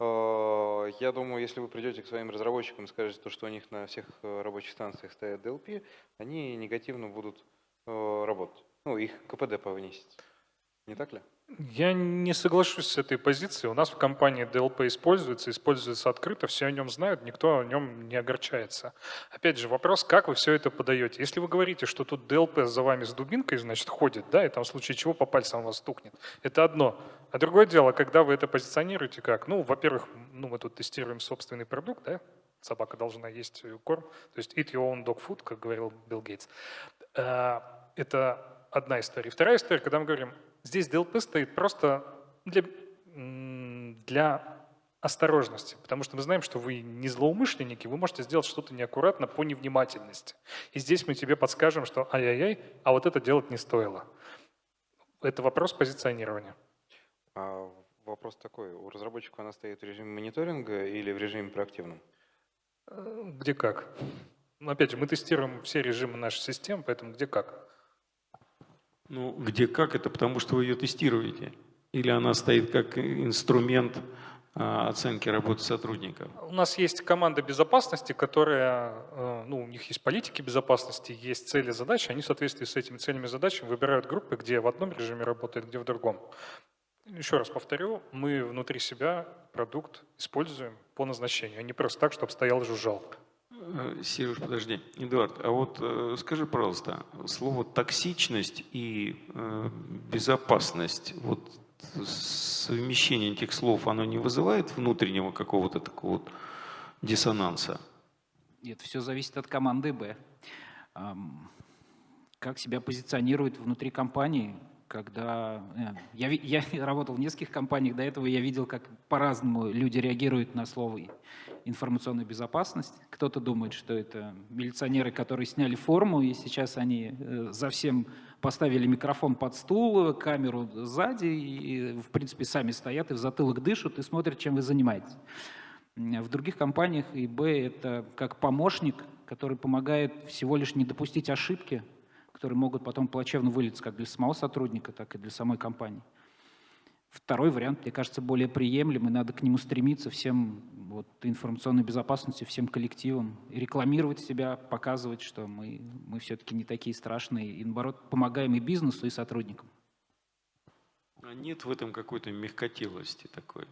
Э, я думаю, если вы придете к своим разработчикам и скажете, то, что у них на всех э, рабочих станциях стоят DLP, они негативно будут э, работать. Ну, их КПД повысить. Не так ли? Я не соглашусь с этой позицией. У нас в компании DLP используется, используется открыто, все о нем знают, никто о нем не огорчается. Опять же, вопрос, как вы все это подаете. Если вы говорите, что тут DLP за вами с дубинкой, значит, ходит, да, и там в случае чего по пальцам вас стукнет, это одно. А другое дело, когда вы это позиционируете как? Ну, во-первых, ну, мы тут тестируем собственный продукт, да, собака должна есть корм, то есть eat your own dog food, как говорил Билл Гейтс. Э, это одна история. Вторая история, когда мы говорим, Здесь DLP стоит просто для, для осторожности, потому что мы знаем, что вы не злоумышленники, вы можете сделать что-то неаккуратно по невнимательности. И здесь мы тебе подскажем, что ай-яй-яй, а вот это делать не стоило. Это вопрос позиционирования. А вопрос такой, у разработчика она стоит в режиме мониторинга или в режиме проактивном? Э, где как. Опять же, мы тестируем все режимы нашей системы, поэтому где как. Ну, где как, это потому что вы ее тестируете? Или она стоит как инструмент а, оценки работы сотрудников? У нас есть команда безопасности, которая, э, ну, у них есть политики безопасности, есть цели, задачи, они в соответствии с этими целями задачами выбирают группы, где в одном режиме работает, где в другом. Еще раз повторю, мы внутри себя продукт используем по назначению, а не просто так, чтобы стоял и жужжал. Э, Сереж, подожди. Эдуард, а вот э, скажи, пожалуйста, слово токсичность и э, безопасность, вот совмещение этих слов, оно не вызывает внутреннего какого-то такого вот диссонанса? Нет, все зависит от команды «Б». Как себя позиционирует внутри компании, когда... Э, я, я работал в нескольких компаниях, до этого я видел, как по-разному люди реагируют на слово информационная безопасность. Кто-то думает, что это милиционеры, которые сняли форму, и сейчас они э, за всем поставили микрофон под стул, камеру сзади, и, в принципе, сами стоят и в затылок дышат и смотрят, чем вы занимаетесь. В других компаниях ИБ это как помощник, который помогает всего лишь не допустить ошибки, которые могут потом плачевно вылиться как для самого сотрудника, так и для самой компании. Второй вариант, мне кажется, более приемлемый, надо к нему стремиться всем вот, информационной безопасности, всем коллективам, рекламировать себя, показывать, что мы, мы все-таки не такие страшные, и наоборот, помогаем и бизнесу, и сотрудникам. А нет в этом какой-то мягкотелости такой?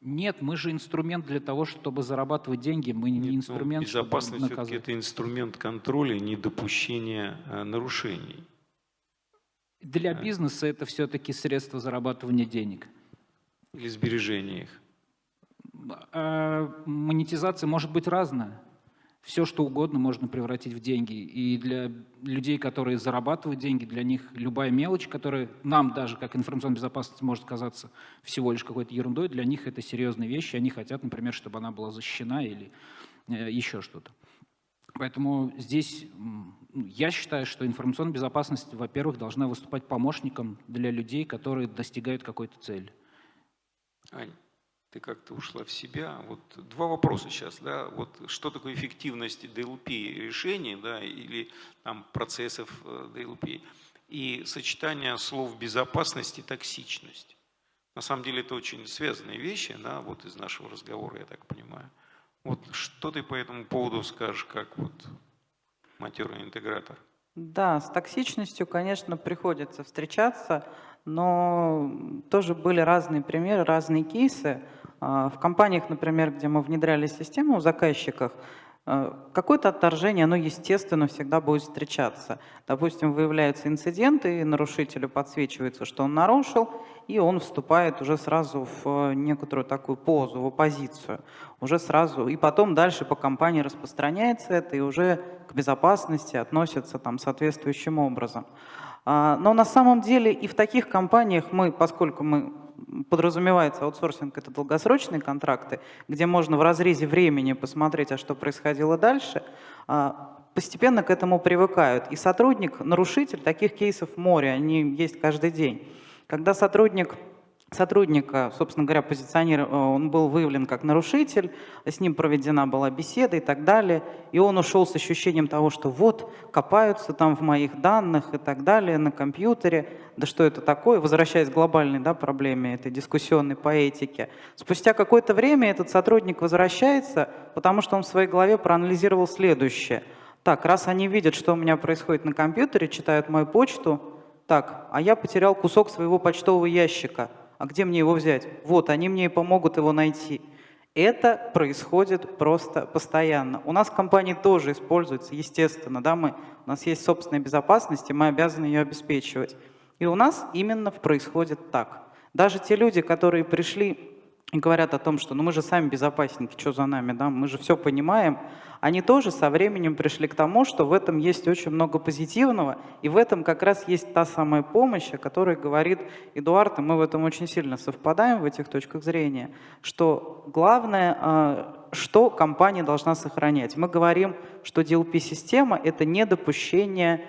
Нет, мы же инструмент для того, чтобы зарабатывать деньги, мы Нет, не ну, инструмент, ну, безопасность чтобы наказывать. это инструмент контроля, недопущения э, нарушений. Для бизнеса это все-таки средство зарабатывания денег. Или сбережения их. А, монетизация может быть разная. Все, что угодно можно превратить в деньги. И для людей, которые зарабатывают деньги, для них любая мелочь, которая нам даже, как информационная безопасность, может казаться всего лишь какой-то ерундой, для них это серьезные вещи. Они хотят, например, чтобы она была защищена или э, еще что-то. Поэтому здесь я считаю, что информационная безопасность, во-первых, должна выступать помощником для людей, которые достигают какой-то цели. Ань, ты как-то ушла в себя. Вот два вопроса сейчас, да, вот что такое эффективность DLP решений, да, или там процессов DLP, э, и сочетание слов безопасность и токсичность. На самом деле это очень связанные вещи, да, вот из нашего разговора, я так понимаю. Вот что ты по этому поводу скажешь, как вот матерый интегратор? Да, с токсичностью, конечно, приходится встречаться, но тоже были разные примеры, разные кейсы. А, в компаниях, например, где мы внедряли систему в заказчиках, Э, какое-то отторжение, оно, естественно, всегда будет встречаться. Допустим, выявляются инциденты, и нарушителю подсвечивается, что он нарушил, и он вступает уже сразу в некоторую такую позу, в оппозицию. Уже сразу, и потом дальше по компании распространяется это, и уже к безопасности относится там соответствующим образом. А, но на самом деле и в таких компаниях мы, поскольку мы подразумевается аутсорсинг, это долгосрочные контракты, где можно в разрезе времени посмотреть, а что происходило дальше, а, постепенно к этому привыкают. И сотрудник, нарушитель, таких кейсов море, они есть каждый день. Когда сотрудник сотрудника, собственно говоря, позиционер, он был выявлен как нарушитель, с ним проведена была беседа и так далее, и он ушел с ощущением того, что вот, копаются там в моих данных и так далее на компьютере, да что это такое, возвращаясь к глобальной да, проблеме этой дискуссионной поэтики. Спустя какое-то время этот сотрудник возвращается, потому что он в своей голове проанализировал следующее. Так, раз они видят, что у меня происходит на компьютере, читают мою почту, так, а я потерял кусок своего почтового ящика – а где мне его взять? Вот, они мне и помогут его найти. Это происходит просто постоянно. У нас компании тоже используется, естественно, да, мы, у нас есть собственная безопасность, и мы обязаны ее обеспечивать. И у нас именно происходит так. Даже те люди, которые пришли говорят о том, что ну мы же сами безопасники, что за нами, да, мы же все понимаем, они тоже со временем пришли к тому, что в этом есть очень много позитивного, и в этом как раз есть та самая помощь, о которой говорит Эдуард, и мы в этом очень сильно совпадаем, в этих точках зрения, что главное, а, что компания должна сохранять. Мы говорим, что DLP-система – это недопущение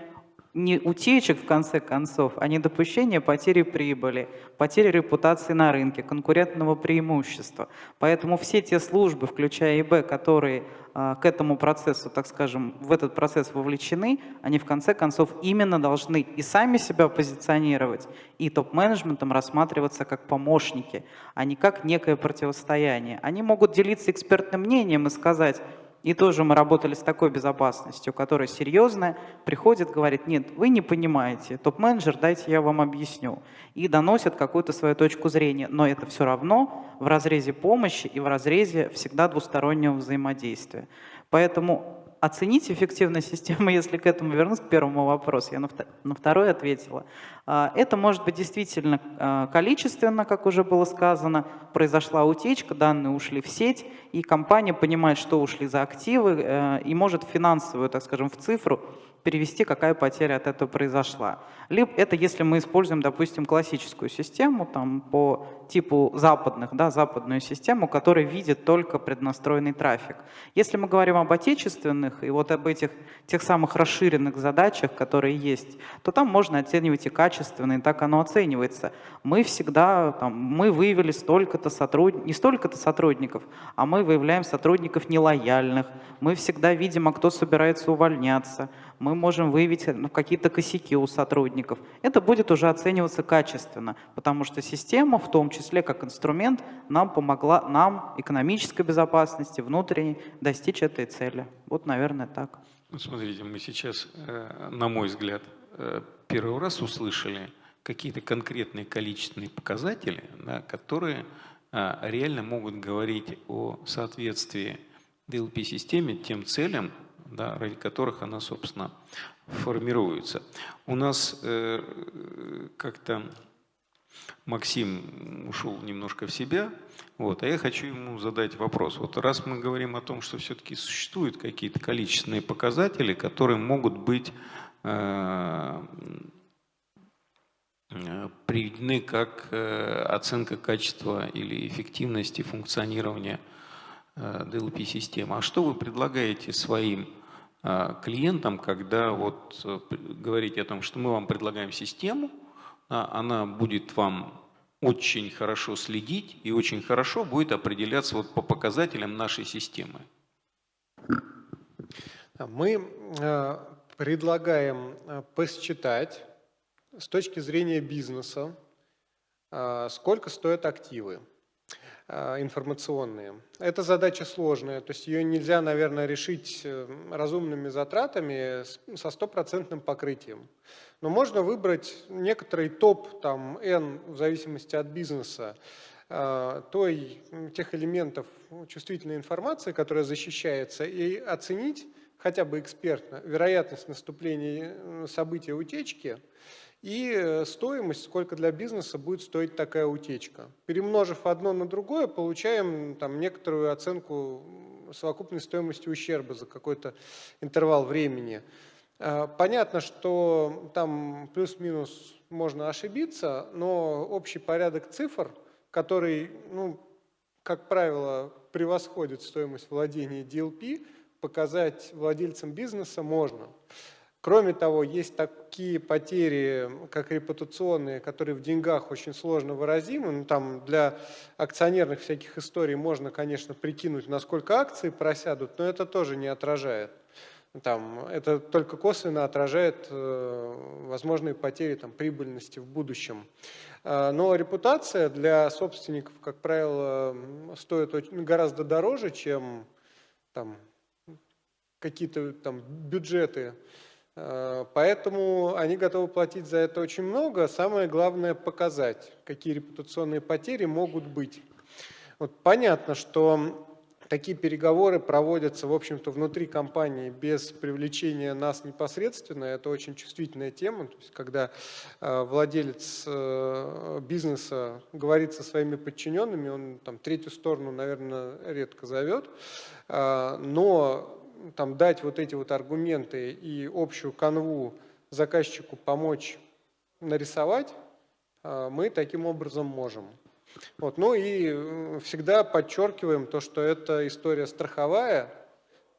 не утечек, в конце концов, а недопущение потери прибыли, потери репутации на рынке, конкурентного преимущества. Поэтому все те службы, включая ИБ, которые а, к этому процессу, так скажем, в этот процесс вовлечены, они в конце концов именно должны и сами себя позиционировать, и топ-менеджментом рассматриваться как помощники, а не как некое противостояние. Они могут делиться экспертным мнением и сказать, и тоже мы работали с такой безопасностью, которая серьезная, приходит, говорит, нет, вы не понимаете, топ-менеджер, дайте я вам объясню. И доносит какую-то свою точку зрения, но это все равно в разрезе помощи и в разрезе всегда двустороннего взаимодействия. Поэтому оценить эффективность системы, если к этому вернуться, к первому вопросу, я на второй ответила. А, это может быть действительно а, количественно, как уже было сказано, произошла утечка, данные ушли в сеть, и компания понимает, что ушли за активы, э, и может финансовую, так скажем, в цифру перевести, какая потеря от этого произошла. Либо это если мы используем, допустим, классическую систему там, по типу западных, да, западную систему, которая видит только преднастроенный трафик. Если мы говорим об отечественных и вот об этих тех самых расширенных задачах, которые есть, то там можно оценивать и качественно, и так оно оценивается. Мы всегда, там, мы выявили столько-то сотрудников, не столько-то сотрудников, а мы выявляем сотрудников нелояльных, мы всегда видим, а кто собирается увольняться, мы можем выявить ну, какие-то косяки у сотрудников. Это будет уже оцениваться качественно, потому что система, в том числе как инструмент, нам помогла, нам, экономической безопасности, внутренней, достичь этой цели. Вот, наверное, так. Ну, смотрите, мы сейчас, э, на мой взгляд, э, первый раз услышали какие-то конкретные количественные показатели, да, которые э, реально могут говорить о соответствии DLP-системе тем целям, да, ради которых она, собственно, формируется. У нас э, как-то Максим ушел немножко в себя, вот, а я хочу ему задать вопрос. Вот раз мы говорим о том, что все-таки существуют какие-то количественные показатели, которые могут быть э, э приведены как э, оценка качества или эффективности функционирования DLP-системы. А что вы предлагаете своим клиентам, когда вот э, говорите о том, что мы вам предлагаем систему, а, она будет вам очень хорошо следить и очень хорошо будет определяться вот по показателям нашей системы. Мы э, предлагаем э, посчитать с точки зрения бизнеса, сколько стоят активы. А, информационные. Это задача сложная, то есть ее нельзя, наверное, решить э, разумными затратами со стопроцентным покрытием. Но можно выбрать некоторый топ, там, N, в зависимости от бизнеса, а, той, тех элементов чувствительной информации, которая защищается, и оценить хотя бы экспертно вероятность наступления э, события утечки – и э, стоимость, сколько для бизнеса будет стоить такая утечка. Перемножив одно на другое, получаем там, некоторую оценку совокупной стоимости ущерба за какой-то интервал времени. А, понятно, что там плюс-минус можно ошибиться, но общий порядок цифр, который, ну, как правило, превосходит стоимость владения DLP, показать владельцам бизнеса можно. Кроме того, есть такие потери, как репутационные, которые в деньгах очень сложно выразимы. Ну, там для акционерных всяких историй можно, конечно, прикинуть, насколько акции просядут, но это тоже не отражает. Там, это только косвенно отражает э, возможные потери там, прибыльности в будущем. Э, но репутация для собственников, как правило, стоит очень, гораздо дороже, чем какие-то бюджеты поэтому они готовы платить за это очень много. Самое главное показать, какие репутационные потери могут быть. Вот понятно, что такие переговоры проводятся, в общем-то, внутри компании без привлечения нас непосредственно. Это очень чувствительная тема. То есть, когда э, владелец э, бизнеса говорит со своими подчиненными, он там третью сторону, наверное, редко зовет. Но там, дать вот эти вот аргументы и общую канву заказчику помочь нарисовать, а, мы таким образом можем. Вот. Ну и всегда подчеркиваем то, что это история страховая,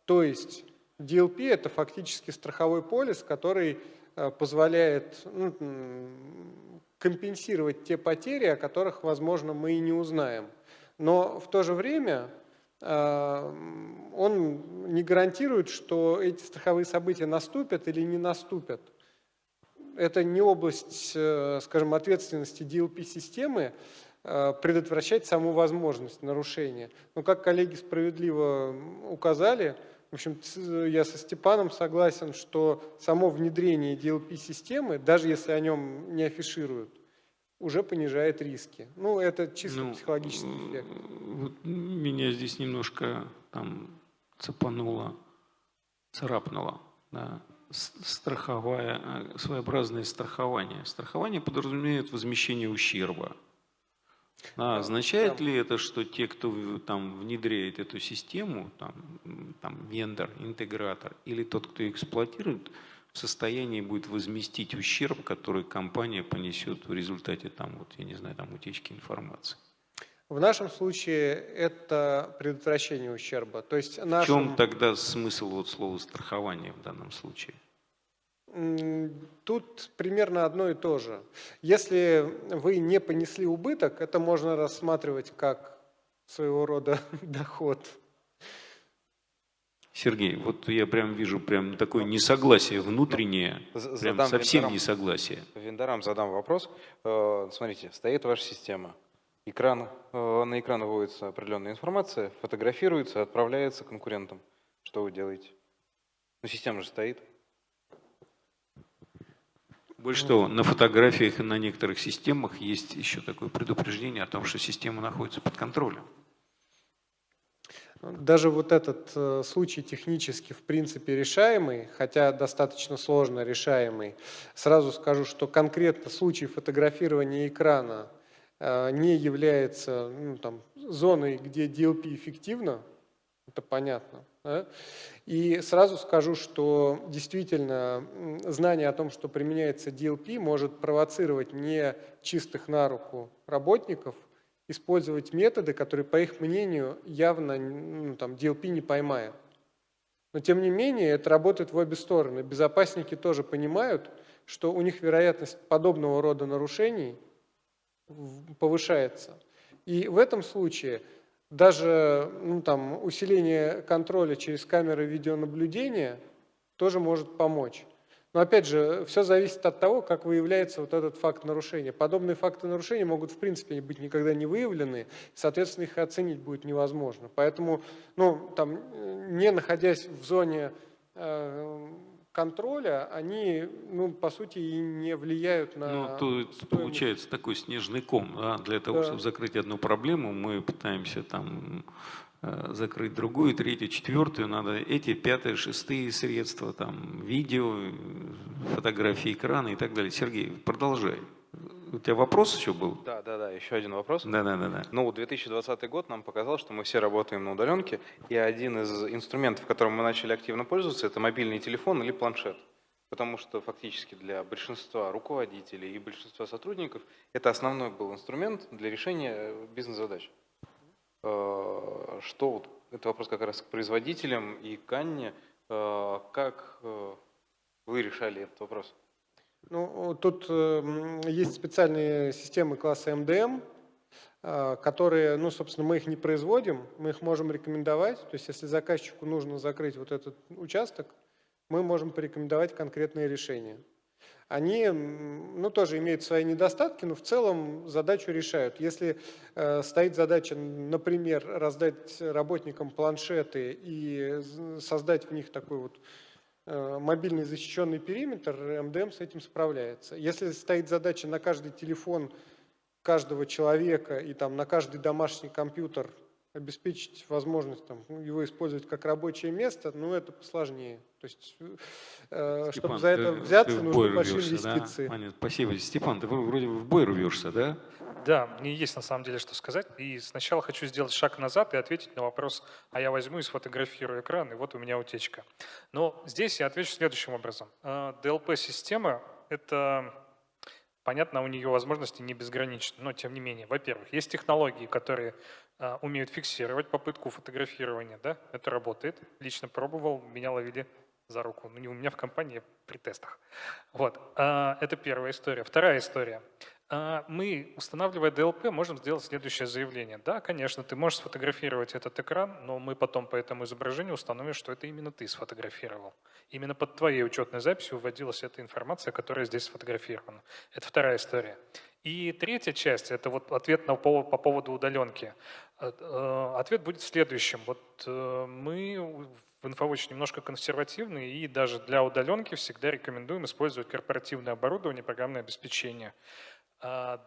то есть DLP – это фактически страховой полис, который а, позволяет ну, компенсировать те потери, о которых, возможно, мы и не узнаем. Но в то же время он не гарантирует, что эти страховые события наступят или не наступят. Это не область, э, скажем, ответственности DLP-системы э, предотвращать саму возможность нарушения. Но как коллеги справедливо указали, в общем, я со Степаном согласен, что само внедрение DLP-системы, даже если о нем не афишируют, уже понижает риски. Ну, это чисто ну, психологический эффект. Вот меня здесь немножко там цепануло, царапнуло. Да. Страховая, э, своеобразное страхование. Страхование подразумевает возмещение ущерба. А означает ли это, что те, кто там внедряет эту систему, там, там вендор, интегратор или тот, кто эксплуатирует, в состоянии будет возместить ущерб, который компания понесет в результате там, вот, я не знаю, там, утечки информации? В нашем случае это предотвращение ущерба. То есть В нашим, чем тогда смысл вот слова страхование в данном случае? тут примерно одно и то же. Если вы не понесли убыток, это можно рассматривать как своего рода доход. Сергей, вот я прям вижу прям такое несогласие внутреннее, З- прям задам совсем вендорам- несогласие. Вендорам задам вопрос. Э, Смотрите, стоит ваша система. Экран, э, на экран выводится определенная информация, фотографируется, отправляется конкурентам. Что вы делаете? Ну, система же стоит. Больше того, на фотографиях и на некоторых системах есть еще такое предупреждение о том, что система находится под контролем. Даже вот этот э, случай технически в принципе решаемый, хотя достаточно сложно решаемый, сразу скажу, что конкретно случай фотографирования экрана э, не является ну, там, зоной, где DLP эффективно, это понятно. да. И сразу скажу, что действительно знание о том, что применяется DLP, может провоцировать не чистых на руку работников использовать методы, которые, по их мнению, явно ну, там, DLP не поймает. Но тем не менее, это работает в обе стороны. Безопасники тоже понимают, что у них вероятность подобного рода нарушений повышается. И в этом случае даже ну, там, усиление контроля через камеры видеонаблюдения тоже может помочь. Но опять же, все зависит от того, как выявляется вот этот факт нарушения. Подобные факты нарушения могут в принципе быть никогда не выявлены, соответственно, их оценить будет невозможно. Поэтому, ну, там, не находясь в зоне э, контроля, они, ну, по сути, и не влияют на Ну, то стоимость. получается такой снежный ком. Да? Для того, Да. чтобы закрыть одну проблему, мы пытаемся там закрыть другую, третью, четвертую. Надо эти, пятые, шестые средства, там, видео, э, фотографии экрана и так далее. Сергей, продолжай. У тебя вопрос еще был? Да, да, да, еще один вопрос. Да, да, да, да. Ну, 2020 год нам показал, что мы все работаем на удаленке, и один из инструментов, которым мы начали активно пользоваться, это мобильный телефон или планшет. Потому что фактически для большинства руководителей и большинства сотрудников это основной был инструмент для решения э, бизнес-задач. Э, Что вот, это вопрос как раз к производителям и к Анне. Э, Как э, вы решали этот вопрос? Ну, тут есть специальные системы класса МДМ, которые, ну, собственно, мы их не производим, мы их можем рекомендовать. То есть, если заказчику нужно закрыть вот этот участок, мы можем порекомендовать конкретные решения. Они, ну, тоже имеют свои недостатки, но в целом задачу решают. Если э, стоит задача, например, раздать работникам планшеты и создать в них такой вот э, мобильный защищенный периметр, МДМ с этим справляется. Если стоит задача на каждый телефон каждого человека и там на каждый домашний компьютер обеспечить возможность там, ну, его использовать как рабочее место, ну это посложнее. То есть, э, чтобы Степан, за ты- это ты взяться, в нужны большие рвешься, да? инвестиции. Понятно, спасибо. Степан, ты вроде в бой рвешься, да? Да, мне есть на самом деле что сказать. И сначала хочу сделать шаг назад и ответить на вопрос, а я возьму и сфотографирую экран, и вот у меня утечка. Но здесь я отвечу следующим образом. Э, DLP-система — это, понятно, у нее возможности не безграничны, но тем не менее. Во-первых, есть технологии, которые э, умеют фиксировать попытку фотографирования, да, это работает. Лично пробовал, меня ловили за руку. Ну, не у меня в компании, при тестах. Вот, а, это первая история. Вторая история. А, Мы, устанавливая DLP, можем сделать следующее заявление. Да, конечно, ты можешь сфотографировать этот экран, но мы потом по этому изображению установим, что это именно ты сфотографировал. Именно под твоей учетной записью вводилась эта информация, которая здесь сфотографирована. Это вторая история. И третья часть – это вот ответ на, по, по поводу удаленки. Э, э, Ответ будет следующим. Вот э, мы в InfoWatch немножко консервативны и даже для удаленки всегда рекомендуем использовать корпоративное оборудование, программное обеспечение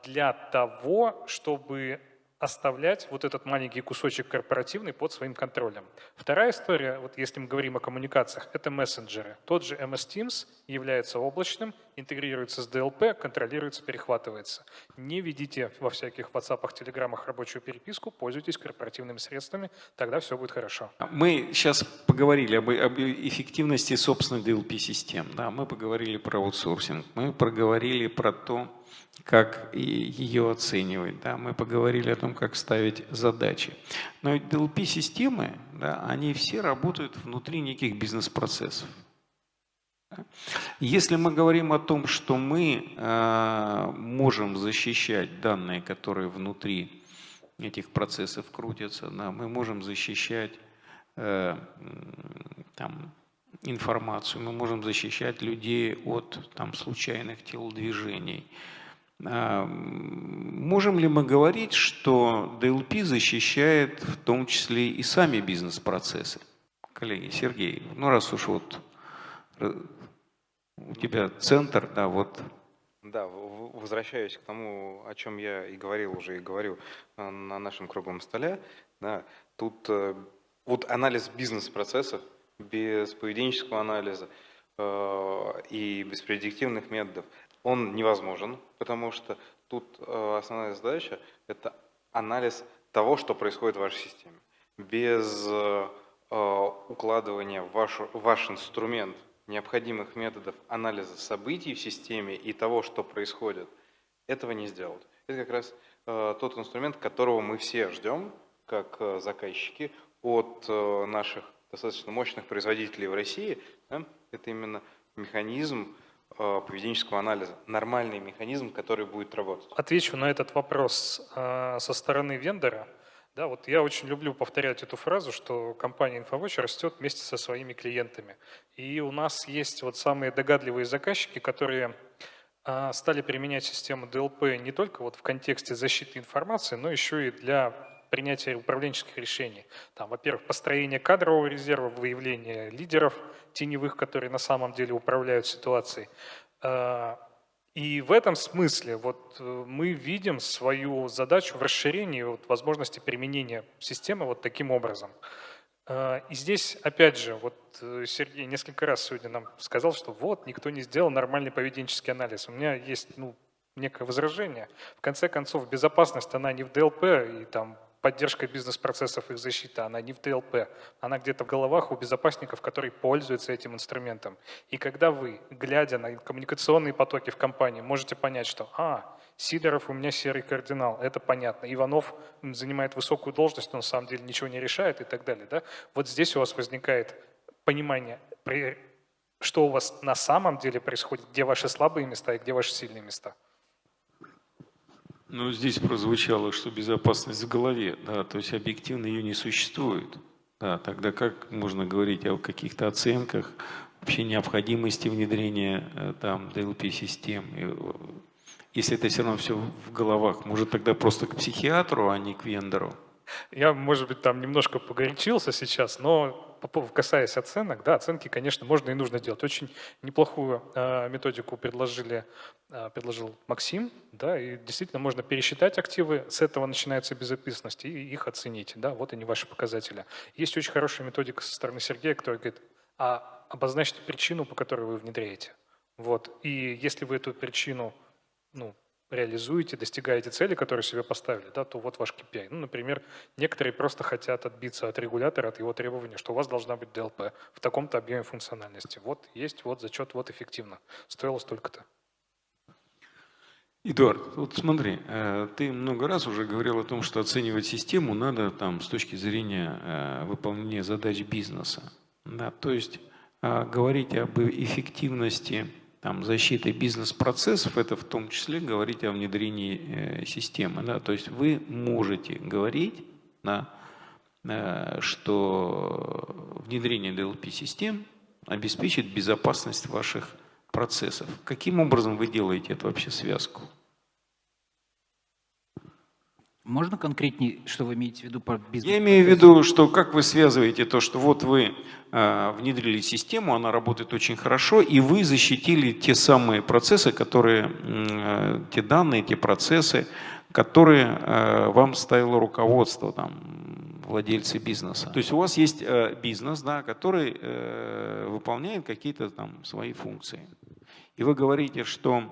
для того, чтобы оставлять вот этот маленький кусочек корпоративный под своим контролем. Вторая история, вот если мы говорим о коммуникациях, это мессенджеры. Тот же MS Teams является облачным интегрируется с DLP, контролируется, перехватывается. Не ведите во всяких WhatsApp, телеграммах рабочую переписку, пользуйтесь корпоративными средствами, тогда все будет хорошо. Мы сейчас поговорили об, об эффективности собственных DLP-систем, да, мы поговорили про аутсорсинг, мы проговорили про то, как ее оценивать. Да? Мы поговорили о том, как ставить задачи. Но DLP-системы, да, они все работают внутри неких бизнес-процессов. Если мы говорим о том, что мы э, можем защищать данные, которые внутри этих процессов крутятся, да, мы можем защищать э, там, информацию, мы можем защищать людей от там, случайных телодвижений, а, можем ли мы говорить, что DLP защищает в том числе и сами бизнес-процессы? Коллеги, Сергей, ну раз уж вот э, у тебя центр, да, вот. Да, возвращаюсь к тому, о чем я и говорил уже, и говорю э, на нашем круглом столе. Да, тут э, вот анализ бизнес-процессов без поведенческого анализа и без предиктивных методов – он невозможен, потому что тут э, основная задача – это анализ того, что происходит в вашей системе. Без э, укладывания в ваш, ваш инструмент необходимых методов анализа событий в системе и того, что происходит, этого не сделать. Это как раз э, тот инструмент, которого мы все ждем, как заказчики, от наших достаточно мощных производителей в России. Это именно механизм Э, поведенческого анализа, нормальный механизм, который будет работать? Отвечу на этот вопрос э, со стороны вендора. Да, вот я очень люблю повторять эту фразу, что компания InfoWatch растет вместе со своими клиентами. И у нас есть вот самые догадливые заказчики, которые э, стали применять систему DLP не только вот в контексте защиты информации, но еще и для принятия управленческих решений. Там, во-первых, построение кадрового резерва, выявление лидеров теневых, которые на самом деле управляют ситуацией. И в этом смысле вот э, мы видим свою задачу в расширении вот, возможности применения системы вот таким образом. А, и здесь, опять же, вот э, Сергей несколько раз сегодня нам сказал, что вот, никто не сделал нормальный поведенческий анализ. У меня есть ну, некое возражение. В конце концов, безопасность, она не в DLP, и там поддержка бизнес-процессов, их защита, она не в DLP, она где-то в головах у безопасников, которые пользуются этим инструментом. И когда вы, глядя на коммуникационные потоки в компании, можете понять, что «А, Сидоров у меня серый кардинал, это понятно, Иванов занимает высокую должность, но на самом деле ничего не решает» и так далее. Да? Вот здесь у вас возникает понимание, что у вас на самом деле происходит, где ваши слабые места и где ваши сильные места. Ну, здесь прозвучало, что безопасность в голове, да, то есть объективно ее не существует. Да, тогда как можно говорить о каких-то оценках, вообще необходимости внедрения э, там DLP-систем, э, если это все равно все в головах? Может тогда просто к психиатру, а не к вендору? Я, может быть, там немножко погорячился сейчас, но касаясь оценок, да, оценки, конечно, можно и нужно делать. Очень неплохую э, методику предложили, э, предложил Максим, да, и действительно можно пересчитать активы, с этого начинается безопасность, и их оценить, да, вот они ваши показатели. Есть очень хорошая методика со стороны Сергея, который говорит, а обозначьте причину, по которой вы внедряете. Вот, и если вы эту причину, ну, реализуете, достигаете цели, которые себе поставили, да, то вот ваш KPI. Ну, например, некоторые просто хотят отбиться от регулятора, от его требования, что у вас должна быть DLP в таком-то объеме функциональности. Вот есть, вот зачет, вот эффективно. Стоило столько-то. Эдуард, вот смотри, э, ты много раз уже говорил о том, что оценивать систему надо там с точки зрения э, выполнения задач бизнеса. Да, то есть э, говорить об эффективности там, защиты бизнес-процессов, это в том числе говорить о внедрении э, системы. Да? То есть вы можете говорить, да, э, что внедрение DLP-систем обеспечит безопасность ваших процессов. Каким образом вы делаете эту вообще связку? Можно конкретнее, что вы имеете в виду по бизнесу? Я имею в виду, что как вы связываете то, что вот вы э, внедрили систему, она работает очень хорошо, и вы защитили те самые процессы, которые, э, те данные, те процессы, которые э, вам ставило руководство, там, владельцы бизнеса. То есть у вас есть э, бизнес, да, который э, выполняет какие-то там свои функции. И вы говорите, что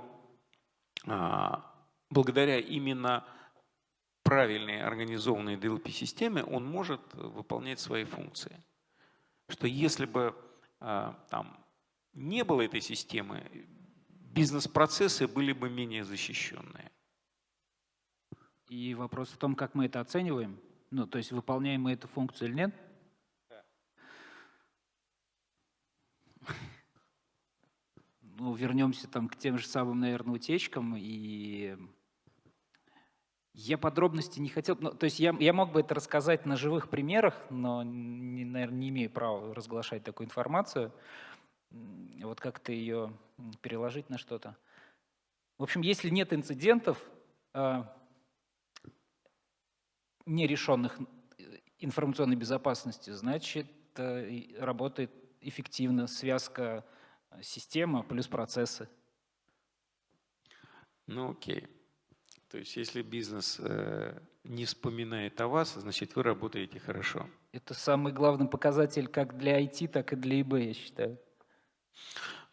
а, благодаря именно правильной организованной DLP-системе он может выполнять свои функции. Что если бы а, там не было этой системы, бизнес-процессы были бы менее защищенные. И вопрос в том, как мы это оцениваем. Ну, то есть выполняем мы эту функцию или нет? Да. Ну, вернемся там к тем же самым, наверное, утечкам. И я подробности не хотел... Ну, то есть я, я мог бы это рассказать на живых примерах, но, не, наверное, не имею права разглашать такую информацию. Вот как-то ее переложить на что-то. В общем, если нет инцидентов, а, нерешенных э, информационной безопасности, значит, э, работает эффективно связка э, система плюс процессы. Ну окей. То есть если бизнес э, не вспоминает о вас, значит вы работаете хорошо. Это самый главный показатель как для IT, так и для ИБ, я считаю.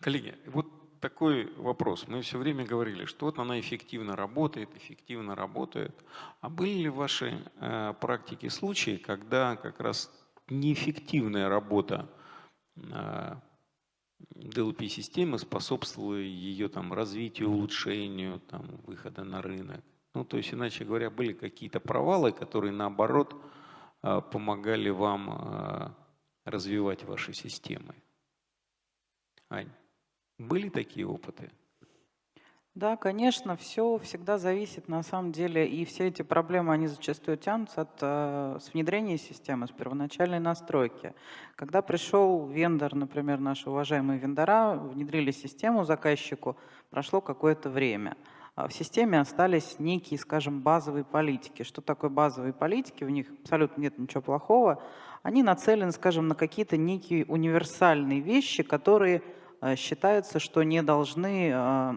Коллеги, вот такой вопрос. Мы все время говорили, что вот она эффективно работает, эффективно работает. А были ли в вашей э, практике случаи, когда как раз неэффективная работа э, DLP-системы способствовала ее там, развитию, улучшению, там, выхода на рынок? Ну, то есть, иначе говоря, были какие-то провалы, которые, наоборот, э, помогали вам э, развивать ваши системы. Ань? Были такие опыты? Да, конечно, все всегда зависит на самом деле, и все эти проблемы, они зачастую тянутся от, э, с внедрения системы, с первоначальной настройки. Когда пришел вендор, например, наши уважаемые вендора, внедрили систему заказчику, прошло какое-то время. А в системе остались некие, скажем, базовые политики. Что такое базовые политики? В них абсолютно нет ничего плохого. Они нацелены, скажем, на какие-то некие универсальные вещи, которые Э, считается, что не должны э,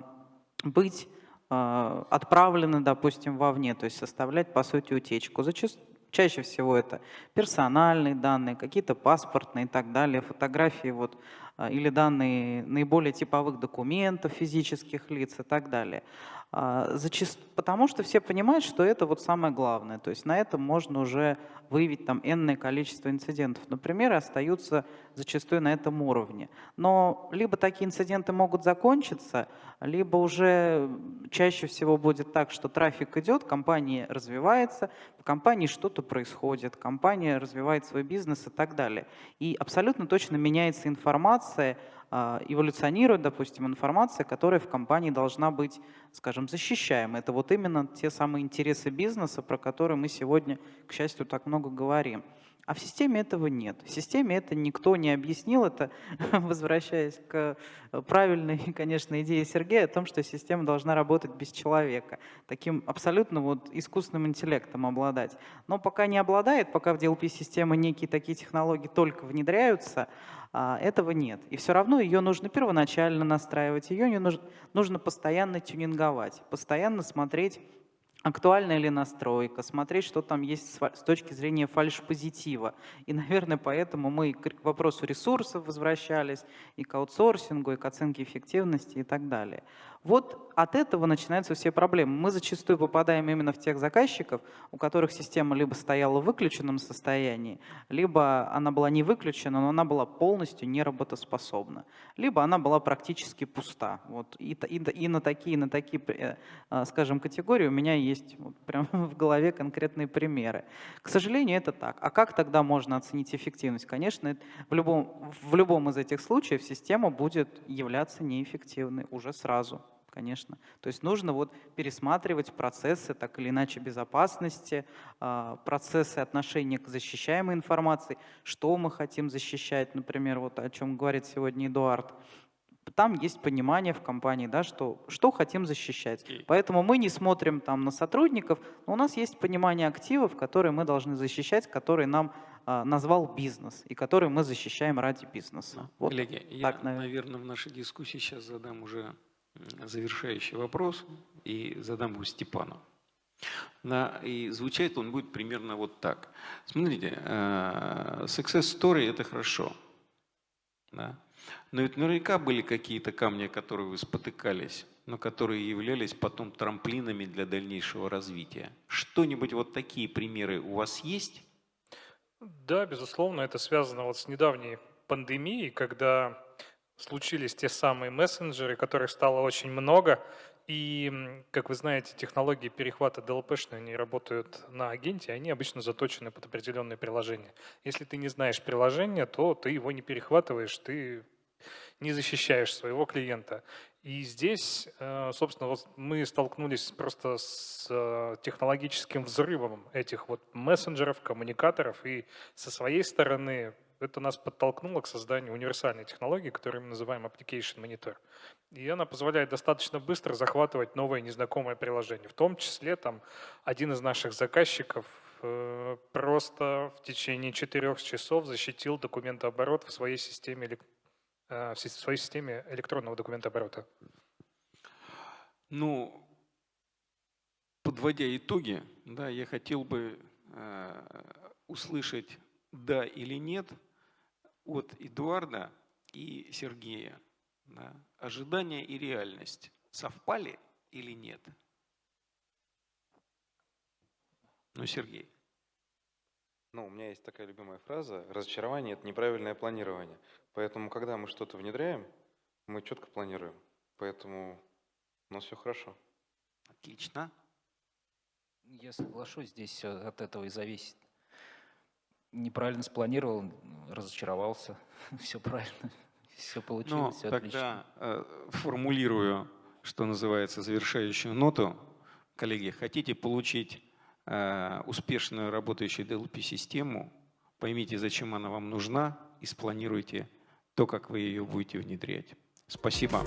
быть э, отправлены, допустим, вовне, то есть составлять, по сути, утечку. Зачастую, чаще всего это персональные данные, какие-то паспортные и так далее, фотографии вот, или данные наиболее типовых документов физических лиц и так далее. А, потому что все понимают, что это вот самое главное. То есть на этом можно уже выявить там энное количество инцидентов. Например, остаются зачастую на этом уровне. Но либо такие инциденты могут закончиться, либо уже чаще всего будет так, что трафик идет, компания развивается, в компании что-то происходит, компания развивает свой бизнес и так далее. И абсолютно точно меняется информация а, эволюционирует, допустим, информация, которая в компании должна быть, скажем, защищаема. Это вот именно те самые интересы бизнеса, про которые мы сегодня, к счастью, так много говорим. А в системе этого нет. В системе это никто не объяснил. Это, возвращаясь к правильной, конечно, идее Сергея о том, что система должна работать без человека. Таким абсолютно вот искусственным интеллектом обладать. Но пока не обладает, пока в DLP-системы некие такие технологии только внедряются, а, этого нет. И все равно ее нужно первоначально настраивать, ее не нужно, нужно постоянно тюнинговать, постоянно смотреть, актуальна ли настройка, смотреть, что там есть с точки зрения фальш-позитива. И, наверное, поэтому мы к вопросу ресурсов возвращались, и к аутсорсингу, и к оценке эффективности и так далее. Вот от этого начинаются все проблемы. Мы зачастую попадаем именно в тех заказчиков, у которых система либо стояла в выключенном состоянии, либо она была не выключена, но она была полностью неработоспособна, либо она была практически пуста. Вот и, и, и на такие, на такие, э, э, скажем, категории у меня есть вот прям в голове конкретные примеры. К сожалению, это так. А как тогда можно оценить эффективность? Конечно, в любом, в любом из этих случаев система будет являться неэффективной уже сразу конечно. То есть нужно вот пересматривать процессы, так или иначе, безопасности, а, процессы отношения к защищаемой информации, что мы хотим защищать, например, вот о чем говорит сегодня Эдуард. Там есть понимание в компании, да, что, что хотим защищать. Поэтому мы не смотрим там на сотрудников, но у нас есть понимание активов, которые мы должны защищать, которые нам а, назвал бизнес, и которые мы защищаем ради бизнеса. Вот Коллеги, так, я, наверное. наверное, в нашей дискуссии сейчас задам уже завершающий вопрос и задам его Степану. Да, и звучать он будет примерно вот так. Смотрите, э, success story – это хорошо. Да? Но ведь наверняка были какие-то камни, которые вы спотыкались, но которые являлись потом трамплинами для дальнейшего развития. Что-нибудь вот такие примеры у вас есть? Да, безусловно, это связано вот с недавней пандемией, когда случились те самые мессенджеры, которых стало очень много, и, как вы знаете, технологии перехвата DLP-шные, они работают на агенте, они обычно заточены под определенные приложения. Если ты не знаешь приложения, то ты его не перехватываешь, ты не защищаешь своего клиента. И здесь, э, собственно, вот мы столкнулись просто с э, технологическим взрывом этих вот мессенджеров, коммуникаторов, и со своей стороны это нас подтолкнуло к созданию универсальной технологии, которую мы называем Application Monitor. И она позволяет достаточно быстро захватывать новое незнакомое приложение. В том числе там один из наших заказчиков э, просто в течение четырех часов защитил документооборот в своей системе, э, в своей системе электронного документооборота. Ну, подводя итоги, да, я хотел бы э, услышать да или нет от Эдуарда и Сергея. Да, ожидания и реальность совпали или нет? Ну, Сергей. Ну, у меня есть такая любимая фраза. Разочарование – это неправильное планирование. Поэтому, когда мы что-то внедряем, мы четко планируем. Поэтому у нас все хорошо. Отлично. Я соглашусь, здесь от этого и зависит неправильно спланировал, разочаровался. Все правильно, все получилось, ну, все тогда отлично. Э, формулирую, что называется, завершающую ноту. Коллеги, хотите получить э, успешную работающую DLP-систему, поймите, зачем она вам нужна, и спланируйте то, как вы ее будете внедрять. Спасибо.